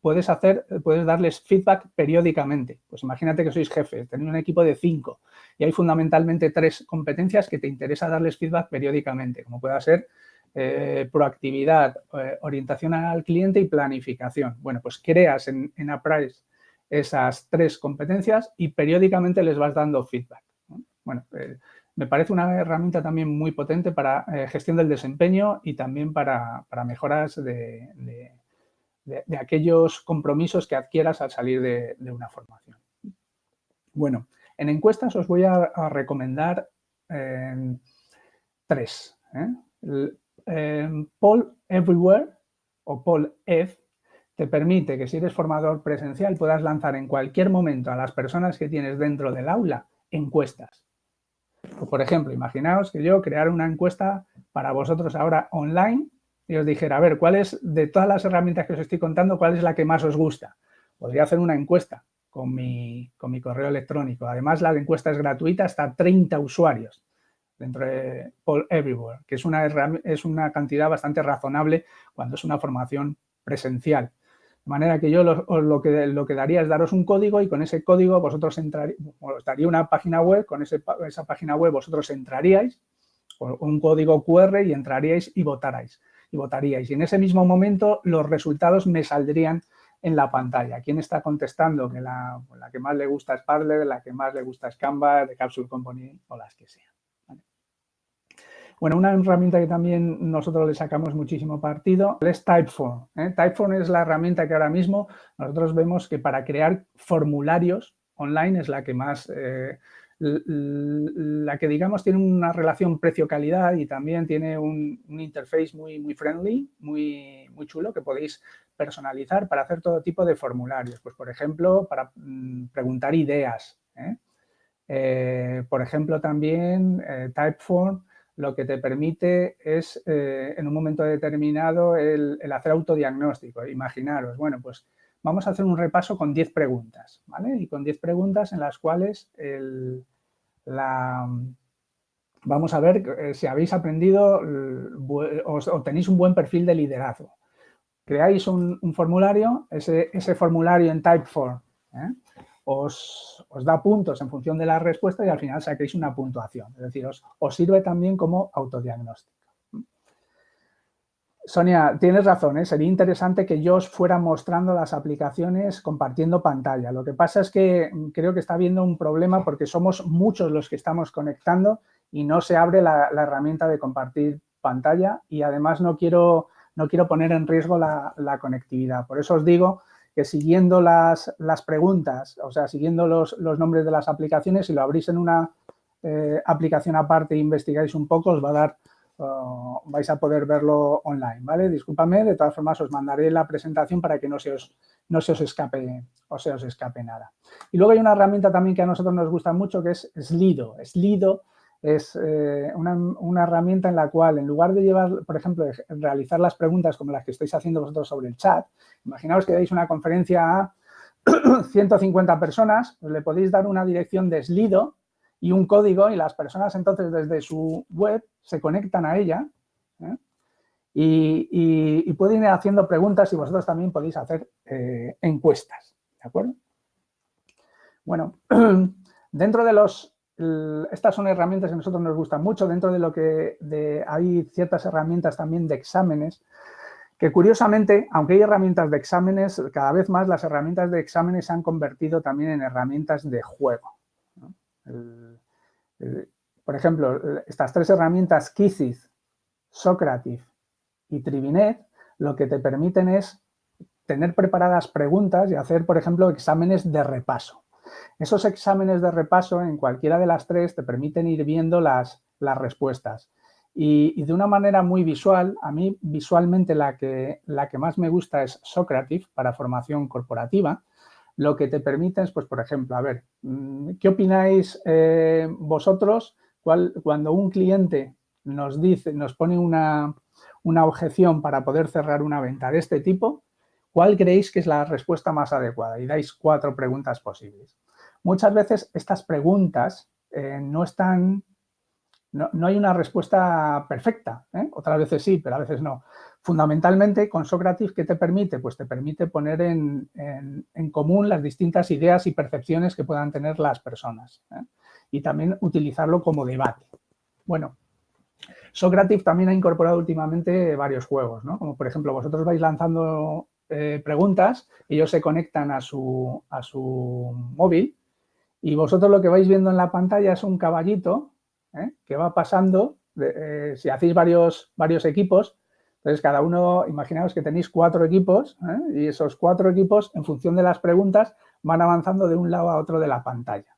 puedes, hacer, puedes darles feedback periódicamente. Pues imagínate que sois jefe, tenéis un equipo de cinco y hay fundamentalmente tres competencias que te interesa darles feedback periódicamente, como pueda ser eh, proactividad, eh, orientación al cliente y planificación. Bueno, pues creas en, en Apprise esas tres competencias y periódicamente les vas dando feedback. Bueno, eh, me parece una herramienta también muy potente para gestión del desempeño y también para, mejoras de, aquellos compromisos que adquieras al salir de, una formación. Bueno, en encuestas os voy a, recomendar tres. Em, Paul Everywhere o Paul F te permite que si eres formador presencial puedas lanzar en cualquier momento a las personas que tienes dentro del aula encuestas. por ejemplo, imaginaos que yo creara una encuesta para vosotros ahora online y os dijera, a ver, ¿cuál es, de todas las herramientas que os estoy contando, cuál es la que más os gusta? Podría hacer una encuesta con mi, con mi correo electrónico. Además, la encuesta es gratuita hasta 30 usuarios dentro de All Everywhere, que es una, es una cantidad bastante razonable cuando es una formación presencial. De manera que yo lo, que, lo que daría es daros un código y con ese código vosotros entraríais, os daría una página web, con esa página web vosotros entraríais, con un código QR y entraríais y votarais, y votaríais. Y en ese mismo momento los resultados me saldrían en la pantalla. ¿Quién está contestando? Que la, la que más le gusta es Parler, la que más le gusta es Canva, de Capsule Company o las que sean. Bueno, una herramienta que también nosotros le sacamos muchísimo partido es Typeform. ¿eh? Typeform es la herramienta que ahora mismo nosotros vemos que para crear formularios online es la que más, eh, la que digamos tiene una relación precio-calidad y también tiene un, interface muy, muy friendly, muy, muy chulo que podéis personalizar para hacer todo tipo de formularios. Pues, por ejemplo, para mm, preguntar ideas. ¿eh? Por ejemplo, también Typeform lo que te permite es, en un momento determinado, el, el hacer autodiagnóstico. Imaginaros, bueno, pues vamos a hacer un repaso con 10 preguntas, ¿vale? Y con 10 preguntas en las cuales la, vamos a ver eh, si habéis aprendido o, tenéis un buen perfil de liderazgo. Creáis un, formulario, ese, formulario en Typeform ¿eh? Os, da puntos en función de la respuesta y al final saquéis una puntuación. Es decir, os sirve también como autodiagnóstico. Sonia, tienes razón, ¿eh? sería interesante que yo os fuera mostrando las aplicaciones compartiendo pantalla. Lo que pasa es que creo que está habiendo un problema porque somos muchos los que estamos conectando y no se abre la, herramienta de compartir pantalla y además no quiero, no quiero poner en riesgo la, conectividad. Por eso os digo que siguiendo las, preguntas, o sea, siguiendo los, nombres de las aplicaciones, si lo abrís en una eh, aplicación aparte e investigáis un poco, os va a dar vais a poder verlo online, ¿vale? Discúlpame, de todas formas os mandaré la presentación para que no se os, no se os escape o se os escape nada. Y luego hay una herramienta también que a nosotros nos gusta mucho que es Slido. Slido es eh, una, herramienta en la cual, en lugar de llevar, por ejemplo, realizar las preguntas como las que estáis haciendo vosotros sobre el chat, imaginaos que dais una conferencia a 150 personas, pues le podéis dar una dirección de Slido y un código y las personas entonces desde su web se conectan a ella ¿eh? y, pueden ir haciendo preguntas y vosotros también podéis hacer eh, encuestas, ¿de acuerdo? Bueno, dentro de los... Estas son herramientas que a nosotros nos gustan mucho, dentro de lo que hay ciertas herramientas también de exámenes, que curiosamente, aunque hay herramientas de exámenes, cada vez más las herramientas de exámenes se han convertido también en herramientas de juego por ejemplo, estas tres herramientas, Kizith, Socrative y Trivinet, lo que te permiten es tener preparadas preguntas y hacer, por ejemplo, exámenes de repaso. Esos exámenes de repaso en cualquiera de las tres te permiten ir viendo las, las respuestas. Y, de una manera muy visual, a mí visualmente la que, la que más me gusta es Socrative para formación corporativa, lo que te permite es, pues, por ejemplo, a ver, mm, ¿qué opináis eh, vosotros cuando un cliente nos dice, nos pone una, objeción para poder cerrar una venta de este tipo, ¿cuál creéis que es la respuesta más adecuada? Y dais cuatro preguntas posibles. Muchas veces estas preguntas eh, no están, no, hay una respuesta perfecta. ¿eh? Otras veces sí, pero a veces no. Fundamentalmente, con Socrates, ¿qué te permite? Pues te permite poner en, común las distintas ideas y percepciones que puedan tener las personas. ¿eh? Y también utilizarlo como debate. Bueno, Socrative también ha incorporado últimamente varios juegos, ¿no? Como por ejemplo, vosotros vais lanzando eh, preguntas, ellos se conectan a su, a su móvil y vosotros lo que vais viendo en la pantalla es un caballito ¿eh? que va pasando, si hacéis varios, varios equipos, entonces, cada uno, imaginaos que tenéis cuatro equipos ¿eh? y esos cuatro equipos, en función de las preguntas, van avanzando de un lado a otro de la pantalla.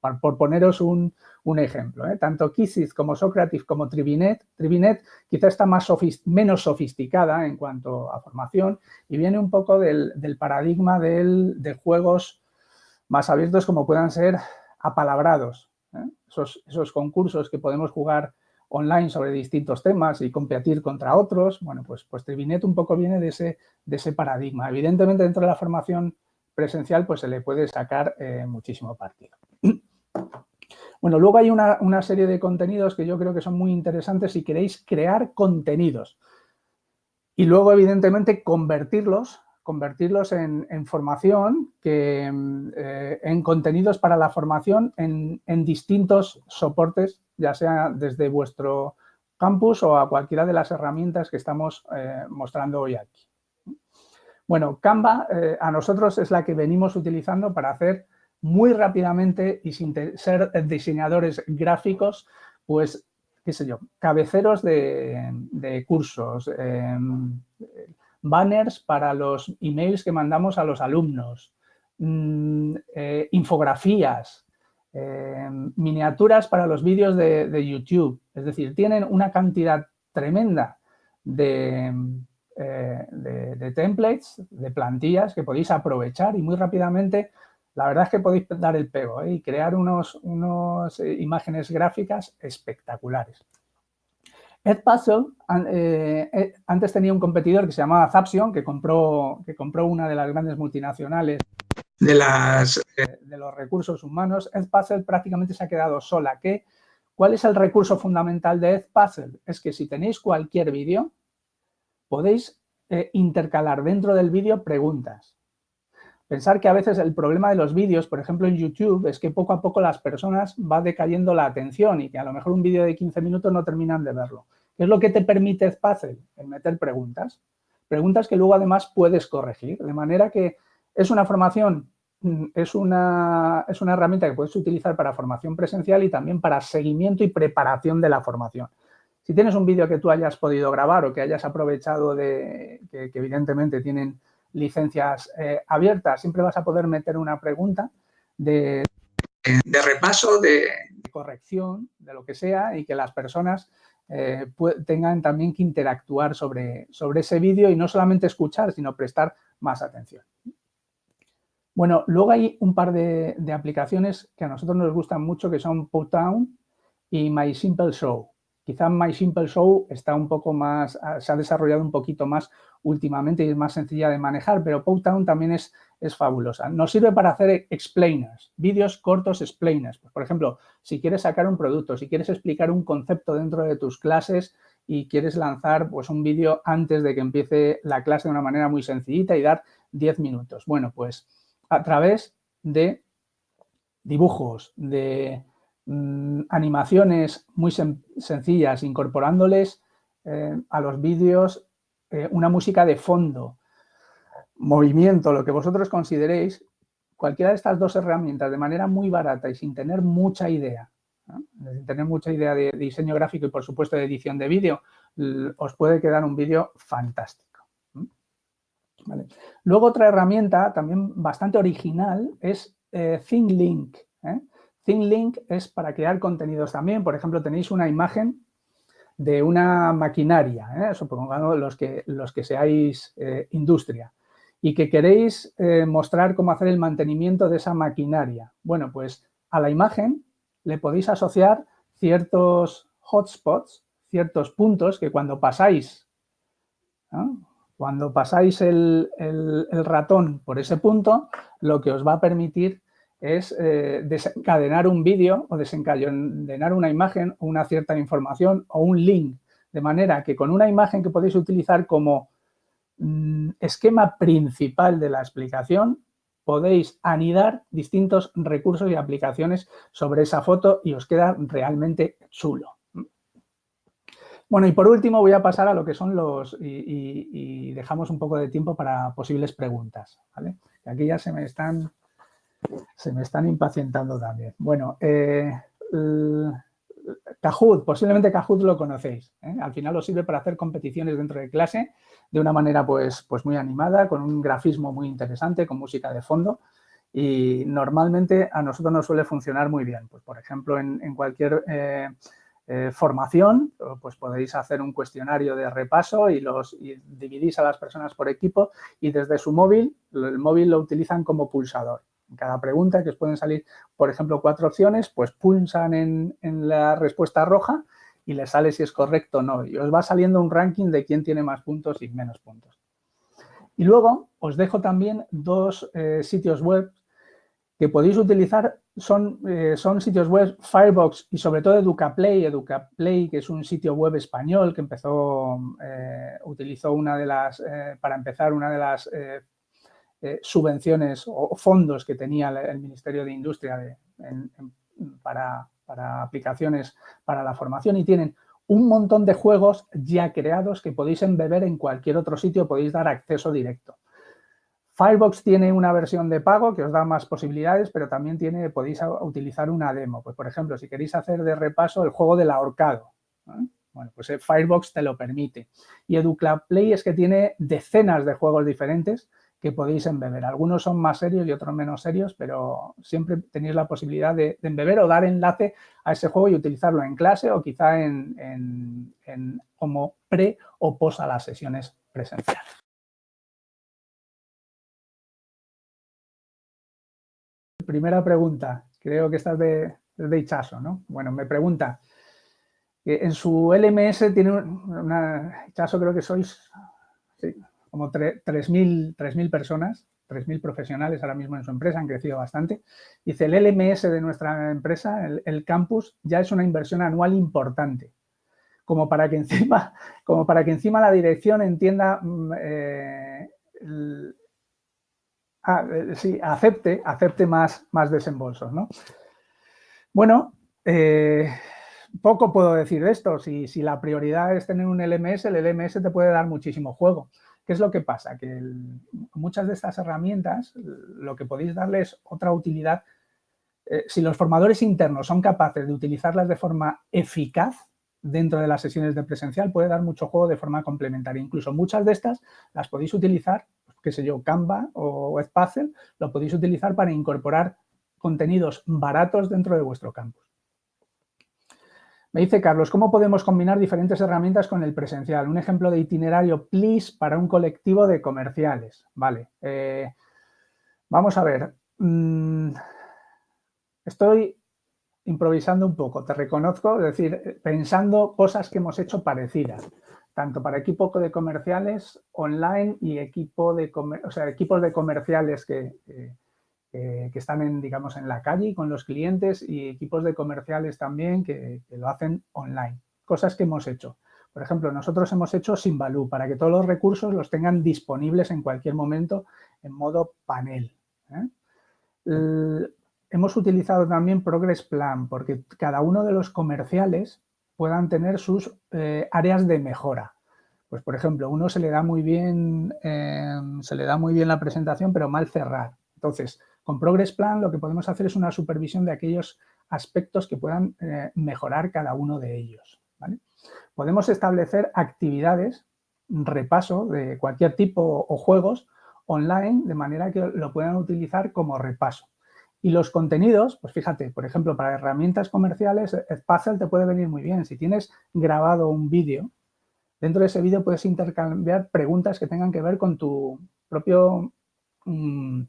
Por, poneros un, ejemplo, ¿eh? tanto Kisses como Socrative como Trivinet, Trivinet quizá está más menos sofisticada en cuanto a formación y viene un poco del, paradigma de juegos más abiertos como puedan ser apalabrados. ¿eh? Esos, concursos que podemos jugar online sobre distintos temas y competir contra otros, bueno, pues, pues Trivinet un poco viene de ese, de ese paradigma. Evidentemente, dentro de la formación presencial, pues se le puede sacar eh, muchísimo partido. Bueno, luego hay una, serie de contenidos que yo creo que son muy interesantes si queréis crear contenidos. Y luego, evidentemente, convertirlos convertirlos en, formación, que, eh, en contenidos para la formación en, distintos soportes, ya sea desde vuestro campus o a cualquiera de las herramientas que estamos eh, mostrando hoy aquí. Bueno, Canva eh, a nosotros es la que venimos utilizando para hacer muy rápidamente y sin ser diseñadores gráficos, pues, qué sé yo, cabeceros de, cursos, banners para los emails que mandamos a los alumnos, mm, eh, infografías, eh, miniaturas para los vídeos de, YouTube. Es decir, tienen una cantidad tremenda de, de, templates, de plantillas que podéis aprovechar y muy rápidamente la verdad es que podéis dar el pego y crear unos, unos imágenes gráficas espectaculares. Edpuzzle eh, eh, antes tenía un competidor que se llamaba Zapsion, que compró, que compró una de las grandes multinacionales de, las, eh, de los recursos humanos. Edpuzzle prácticamente se ha quedado sola. ¿Qué, ¿Cuál es el recurso fundamental de Edpuzzle? Es que si tenéis cualquier vídeo, podéis intercalar dentro del vídeo preguntas. Pensar que a veces el problema de los vídeos, por ejemplo en YouTube, es que poco a poco las personas va decayendo la atención y que a lo mejor un vídeo de 15 minutos no terminan de verlo. ¿Qué es lo que te permite Spazzle? El meter preguntas. Preguntas que luego además puedes corregir. De manera que es una formación, mm, es una, es una herramienta que puedes utilizar para formación presencial y también para seguimiento y preparación de la formación. Si tienes un vídeo que tú hayas podido grabar o que hayas aprovechado de, que evidentemente tienen licencias eh, abiertas, siempre vas a poder meter una pregunta de, repaso, de, corrección, de lo que sea, y que las personas eh, tengan también que interactuar sobre, sobre ese vídeo y no solamente escuchar, sino prestar más atención. Bueno, luego hay un par de, de aplicaciones que a nosotros nos gustan mucho, que son Putdown y My Simple Show. Quizá My Simple Show está un poco más, ah, se ha desarrollado un poquito más últimamente y es más sencilla de manejar, pero Powtown también es, es fabulosa. Nos sirve para hacer explainers, vídeos cortos explainers. Pues, por ejemplo, si quieres sacar un producto, si quieres explicar un concepto dentro de tus clases y quieres lanzar pues, un vídeo antes de que empiece la clase de una manera muy sencillita y dar 10 minutos. Bueno, pues a través de dibujos, de Mm, animaciones muy sencillas, incorporándoles eh, a los vídeos eh, una música de fondo, movimiento, lo que vosotros consideréis, cualquiera de estas dos herramientas de manera muy barata y sin tener mucha idea, sin tener mucha idea de diseño gráfico y por supuesto de edición de vídeo, os puede quedar un vídeo fantástico. Luego otra herramienta también bastante original es eh, ThinkLink. ¿eh? ThinkLink es para crear contenidos también. Por ejemplo, tenéis una imagen de una maquinaria, ¿eh? supongamos los que, los que seáis eh, industria, y que queréis eh, mostrar cómo hacer el mantenimiento de esa maquinaria. Bueno, pues a la imagen le podéis asociar ciertos hotspots, ciertos puntos que cuando pasáis, cuando pasáis el, el ratón por ese punto, lo que os va a permitir es eh, desencadenar un vídeo o desencadenar una imagen o una cierta información o un link. De manera que con una imagen que podéis utilizar como mm, esquema principal de la explicación, podéis anidar distintos recursos y aplicaciones sobre esa foto y os queda realmente chulo. Bueno, y por último voy a pasar a lo que son los, y, dejamos un poco de tiempo para posibles preguntas, Aquí ya se me están se me están impacientando también. Bueno, eh, Kahoot, posiblemente Kahoot lo conocéis. ¿eh? Al final os sirve para hacer competiciones dentro de clase de una manera pues, pues muy animada, con un grafismo muy interesante, con música de fondo. Y normalmente a nosotros nos suele funcionar muy bien. Pues, por ejemplo, en, cualquier eh, formación, pues podéis hacer un cuestionario de repaso y los dividís a las personas por equipo y desde su móvil, el móvil lo utilizan como pulsador. En cada pregunta que os pueden salir, por ejemplo, cuatro opciones, pues pulsan en, la respuesta roja y les sale si es correcto o no. Y os va saliendo un ranking de quién tiene más puntos y menos puntos. Y luego os dejo también dos eh, sitios web que podéis utilizar. Son, eh, son sitios web Firebox y sobre todo EducaPlay. EducaPlay, que es un sitio web español que empezó, eh, utilizó una de las, para empezar, una de las eh, subvenciones o fondos que tenía el Ministerio de Industria para, aplicaciones para la formación y tienen un montón de juegos ya creados que podéis embeber en cualquier otro sitio, podéis dar acceso directo. Firebox tiene una versión de pago que os da más posibilidades, pero también tiene, podéis utilizar una demo. Pues, por ejemplo, si queréis hacer de repaso el juego del ahorcado, bueno, pues Firebox te lo permite. Y Educlub Play es que tiene decenas de juegos diferentes que podéis embeber. Algunos son más serios y otros menos serios, pero siempre tenéis la posibilidad de, embeber o dar enlace a ese juego y utilizarlo en clase o quizá en, como pre o post a las sesiones presenciales. Primera pregunta, creo que esta es de, de ¿no? Bueno, me pregunta, en su LMS tiene una, Ichazo creo que sois como 3.000 personas, 3.000 profesionales ahora mismo en su empresa, han crecido bastante. Dice, el LMS de nuestra empresa, el, campus, ya es una inversión anual importante, como para que encima, como para que encima la dirección entienda, mm, eh, ah, eh, sí, acepte, acepte más, más desembolsos, ¿no? Bueno, eh, poco puedo decir de esto. Si, si, la prioridad es tener un LMS, el LMS te puede dar muchísimo juego. ¿Qué es lo que pasa? Que muchas de estas herramientas, lo que podéis darles otra utilidad, eh, si los formadores internos son capaces de utilizarlas de forma eficaz dentro de las sesiones de presencial, puede dar mucho juego de forma complementaria. Incluso muchas de estas las podéis utilizar, qué sé yo, Canva o Edpuzzle, lo podéis utilizar para incorporar contenidos baratos dentro de vuestro campus. Me dice Carlos, ¿cómo podemos combinar diferentes herramientas con el presencial? Un ejemplo de itinerario PLIS para un colectivo de comerciales. Vale. Eh, vamos a ver. Mm, estoy improvisando un poco, te reconozco, es decir, pensando cosas que hemos hecho parecidas, tanto para equipo de comerciales online y equipo de, o sea, equipos de comerciales que están en, digamos, en la calle con los clientes y equipos de comerciales también que, lo hacen online. Cosas que hemos hecho. Por ejemplo, nosotros hemos hecho Simbaloo para que todos los recursos los tengan disponibles en cualquier momento en modo panel. ¿eh? hemos utilizado también Progress Plan porque cada uno de los comerciales puedan tener sus eh, áreas de mejora. Pues, por ejemplo, uno se le da muy bien, eh, se le da muy bien la presentación, pero mal cerrar. Entonces, con Progress Plan lo que podemos hacer es una supervisión de aquellos aspectos que puedan eh, mejorar cada uno de ellos. Podemos establecer actividades, repaso de cualquier tipo o juegos online de manera que lo puedan utilizar como repaso. Y los contenidos, pues fíjate, por ejemplo, para herramientas comerciales, Puzzle te puede venir muy bien. Si tienes grabado un vídeo, dentro de ese vídeo puedes intercambiar preguntas que tengan que ver con tu propio mm,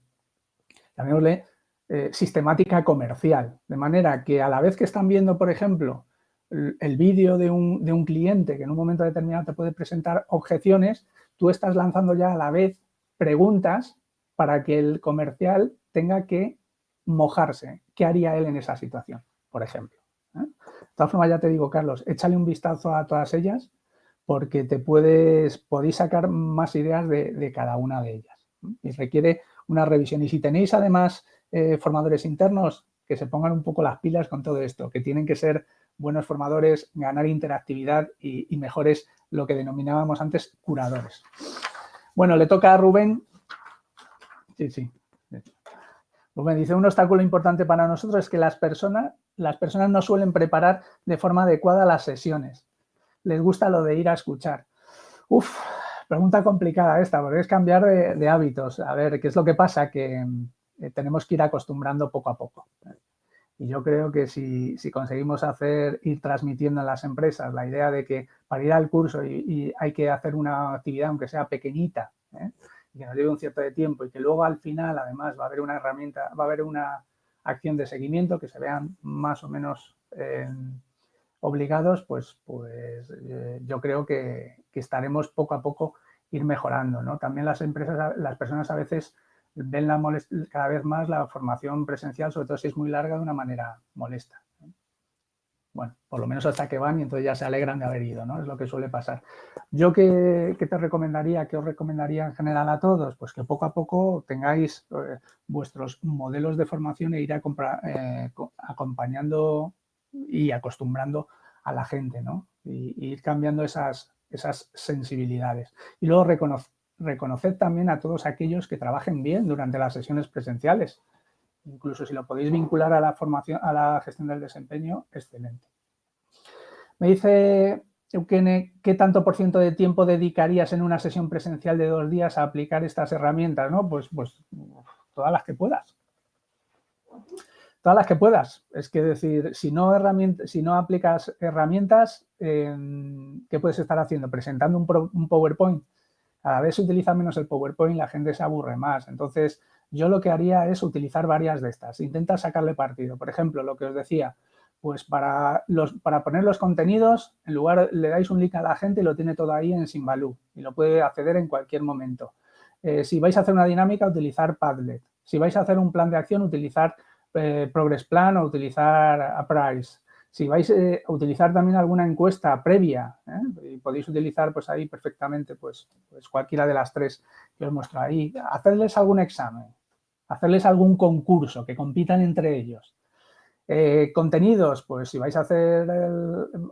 llamémosle, eh, sistemática comercial. De manera que a la vez que están viendo, por ejemplo, el, vídeo de un, cliente que en un momento determinado te puede presentar objeciones, tú estás lanzando ya a la vez preguntas para que el comercial tenga que mojarse. ¿Qué haría él en esa situación, por ejemplo? ¿eh? De todas formas, ya te digo, Carlos, échale un vistazo a todas ellas porque te puedes, podéis sacar más ideas de, de cada una de ellas. Y requiere una revisión. Y si tenéis además eh, formadores internos, que se pongan un poco las pilas con todo esto, que tienen que ser buenos formadores, ganar interactividad y, mejores, lo que denominábamos antes, curadores. Bueno, le toca a Rubén. Sí, sí. Rubén dice, un obstáculo importante para nosotros es que las personas, las personas no suelen preparar de forma adecuada las sesiones. Les gusta lo de ir a escuchar. Uf, Pregunta complicada esta, porque es cambiar de, hábitos. A ver, ¿qué es lo que pasa? Que eh, tenemos que ir acostumbrando poco a poco. Y yo creo que si, conseguimos hacer, ir transmitiendo en las empresas la idea de que para ir al curso y, hay que hacer una actividad, aunque sea pequeñita, ¿eh? y que nos lleve un cierto de tiempo y que luego al final, además, va a haber una herramienta, va a haber una acción de seguimiento que se vean más o menos obligados, pues, pues eh, yo creo que, estaremos poco a poco ir mejorando. ¿no? También las empresas, las personas a veces ven la cada vez más la formación presencial, sobre todo si es muy larga, de una manera molesta. Bueno, por lo menos hasta que van y entonces ya se alegran de haber ido, ¿no? Es lo que suele pasar. Yo, ¿qué, te recomendaría? ¿Qué os recomendaría en general a todos? Pues que poco a poco tengáis eh, vuestros modelos de formación e ir a comprar, eh, acompañando y acostumbrando a la gente, ¿no? Y, ir cambiando esas, esas sensibilidades. Y luego reconocer también a todos aquellos que trabajen bien durante las sesiones presenciales. Incluso si lo podéis vincular a la formación, a la gestión del desempeño, excelente. Me dice Eukene, ¿qué tanto por ciento de tiempo dedicarías en una sesión presencial de dos días a aplicar estas herramientas? ¿no? Pues, pues todas las que puedas. Todas las que puedas. Es que decir, si no, si no aplicas herramientas, ¿qué puedes estar haciendo? Presentando un, PowerPoint. Cada vez se utiliza menos el PowerPoint, la gente se aburre más. Entonces, yo lo que haría es utilizar varias de estas. Intenta sacarle partido. Por ejemplo, lo que os decía, pues para, los, para poner los contenidos, en lugar le dais un link a la gente y lo tiene todo ahí en Simbaloo y lo puede acceder en cualquier momento. Eh, si vais a hacer una dinámica, utilizar Padlet. Si vais a hacer un plan de acción, utilizar eh, Progress Plan o utilizar Apprise. Si vais eh, a utilizar también alguna encuesta previa, y podéis utilizar pues ahí perfectamente pues, pues cualquiera de las tres que os muestro ahí. Hacerles algún examen, hacerles algún concurso, que compitan entre ellos. Eh, contenidos, pues si vais a hacer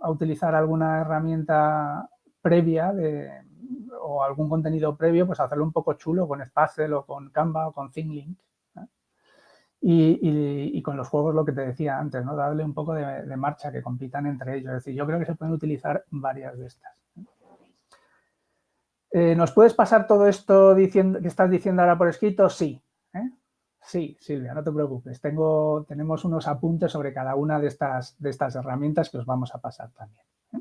a utilizar alguna herramienta previa o algún contenido previo, pues hacerlo un poco chulo con Spazzle o con Canva o con ThinkLink. Y, con los juegos lo que te decía antes, ¿no? Darle un poco de, marcha, que compitan entre ellos. Es decir, yo creo que se pueden utilizar varias de estas. Eh, ¿Nos puedes pasar todo esto diciendo, que estás diciendo ahora por escrito? Sí. ¿eh? Sí, Silvia, no te preocupes. Tengo, tenemos unos apuntes sobre cada una de estas, de estas herramientas que os vamos a pasar también. ¿eh?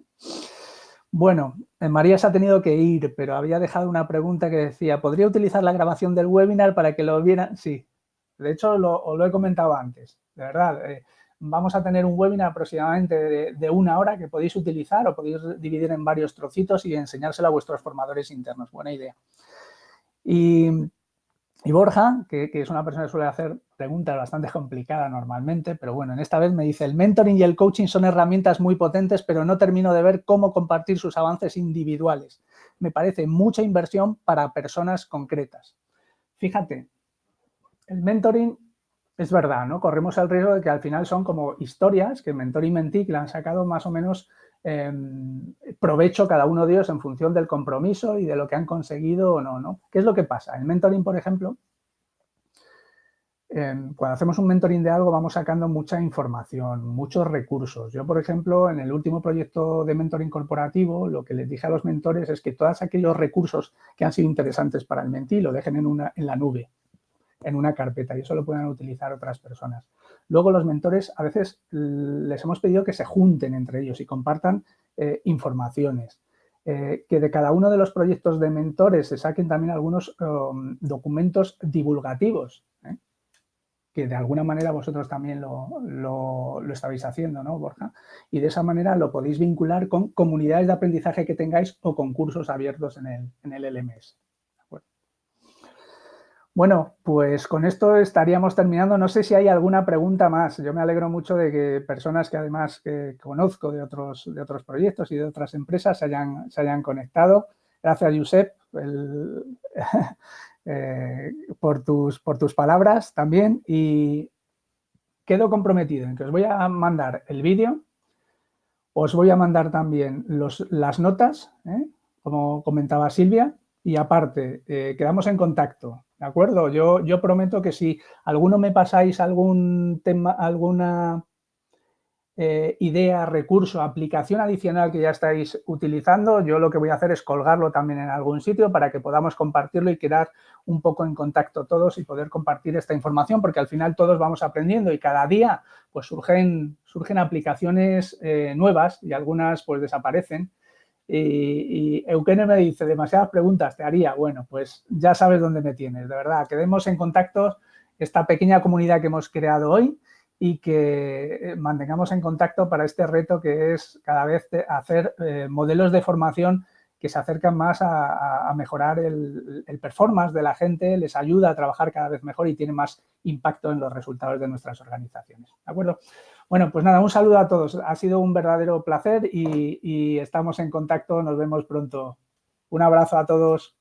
Bueno, María se ha tenido que ir, pero había dejado una pregunta que decía, ¿podría utilizar la grabación del webinar para que lo vieran? Sí, de hecho lo, os lo he comentado antes, de verdad. Eh, vamos a tener un webinar aproximadamente de, una hora que podéis utilizar o podéis dividir en varios trocitos y enseñárselo a vuestros formadores internos. Buena idea. Y y Borja, que, es una persona que suele hacer preguntas bastante complicadas normalmente, pero bueno, en esta vez me dice, el mentoring y el coaching son herramientas muy potentes, pero no termino de ver cómo compartir sus avances individuales. Me parece mucha inversión para personas concretas. Fíjate, el mentoring es verdad, ¿no? Corremos el riesgo de que al final son como historias que Mentor y Mentí le han sacado más o menos Em, provecho cada uno de ellos en función del compromiso y de lo que han conseguido o no, ¿no? ¿Qué es lo que pasa? El mentoring, por ejemplo, em, cuando hacemos un mentoring de algo vamos sacando mucha información, muchos recursos. Yo, por ejemplo, en el último proyecto de mentoring corporativo, lo que les dije a los mentores es que todos aquellos recursos que han sido interesantes para el mentí lo dejen en, una, en la nube, en una carpeta y eso lo puedan utilizar otras personas. Luego los mentores a veces les hemos pedido que se junten entre ellos y compartan eh, informaciones. Eh, que de cada uno de los proyectos de mentores se saquen también algunos um, documentos divulgativos, ¿eh? que de alguna manera vosotros también lo, estabais haciendo, ¿no, Borja? Y de esa manera lo podéis vincular con comunidades de aprendizaje que tengáis o con cursos abiertos en el, en el LMS. Bueno, pues con esto estaríamos terminando. No sé si hay alguna pregunta más. Yo me alegro mucho de que personas que además que conozco de otros, de otros proyectos y de otras empresas se hayan, se hayan conectado. Gracias, Josep, eh, por, tus, por tus palabras también. Y quedo comprometido en que os voy a mandar el vídeo. Os voy a mandar también los, las notas, ¿eh? como comentaba Silvia. Y aparte, eh, quedamos en contacto ¿De acuerdo? Yo, prometo que si alguno me pasáis algún tema, alguna eh, idea, recurso, aplicación adicional que ya estáis utilizando, yo lo que voy a hacer es colgarlo también en algún sitio para que podamos compartirlo y quedar un poco en contacto todos y poder compartir esta información, porque al final todos vamos aprendiendo y cada día pues surgen, surgen aplicaciones eh, nuevas y algunas pues desaparecen y, y me dice, demasiadas preguntas, te haría. Bueno, pues ya sabes dónde me tienes, de verdad. Quedemos en contacto, esta pequeña comunidad que hemos creado hoy y que eh, mantengamos en contacto para este reto que es cada vez hacer eh, modelos de formación que se acercan más a, mejorar el, el, performance de la gente, les ayuda a trabajar cada vez mejor y tiene más impacto en los resultados de nuestras organizaciones. ¿De acuerdo? Bueno, pues nada, un saludo a todos. Ha sido un verdadero placer y, y estamos en contacto. Nos vemos pronto. Un abrazo a todos.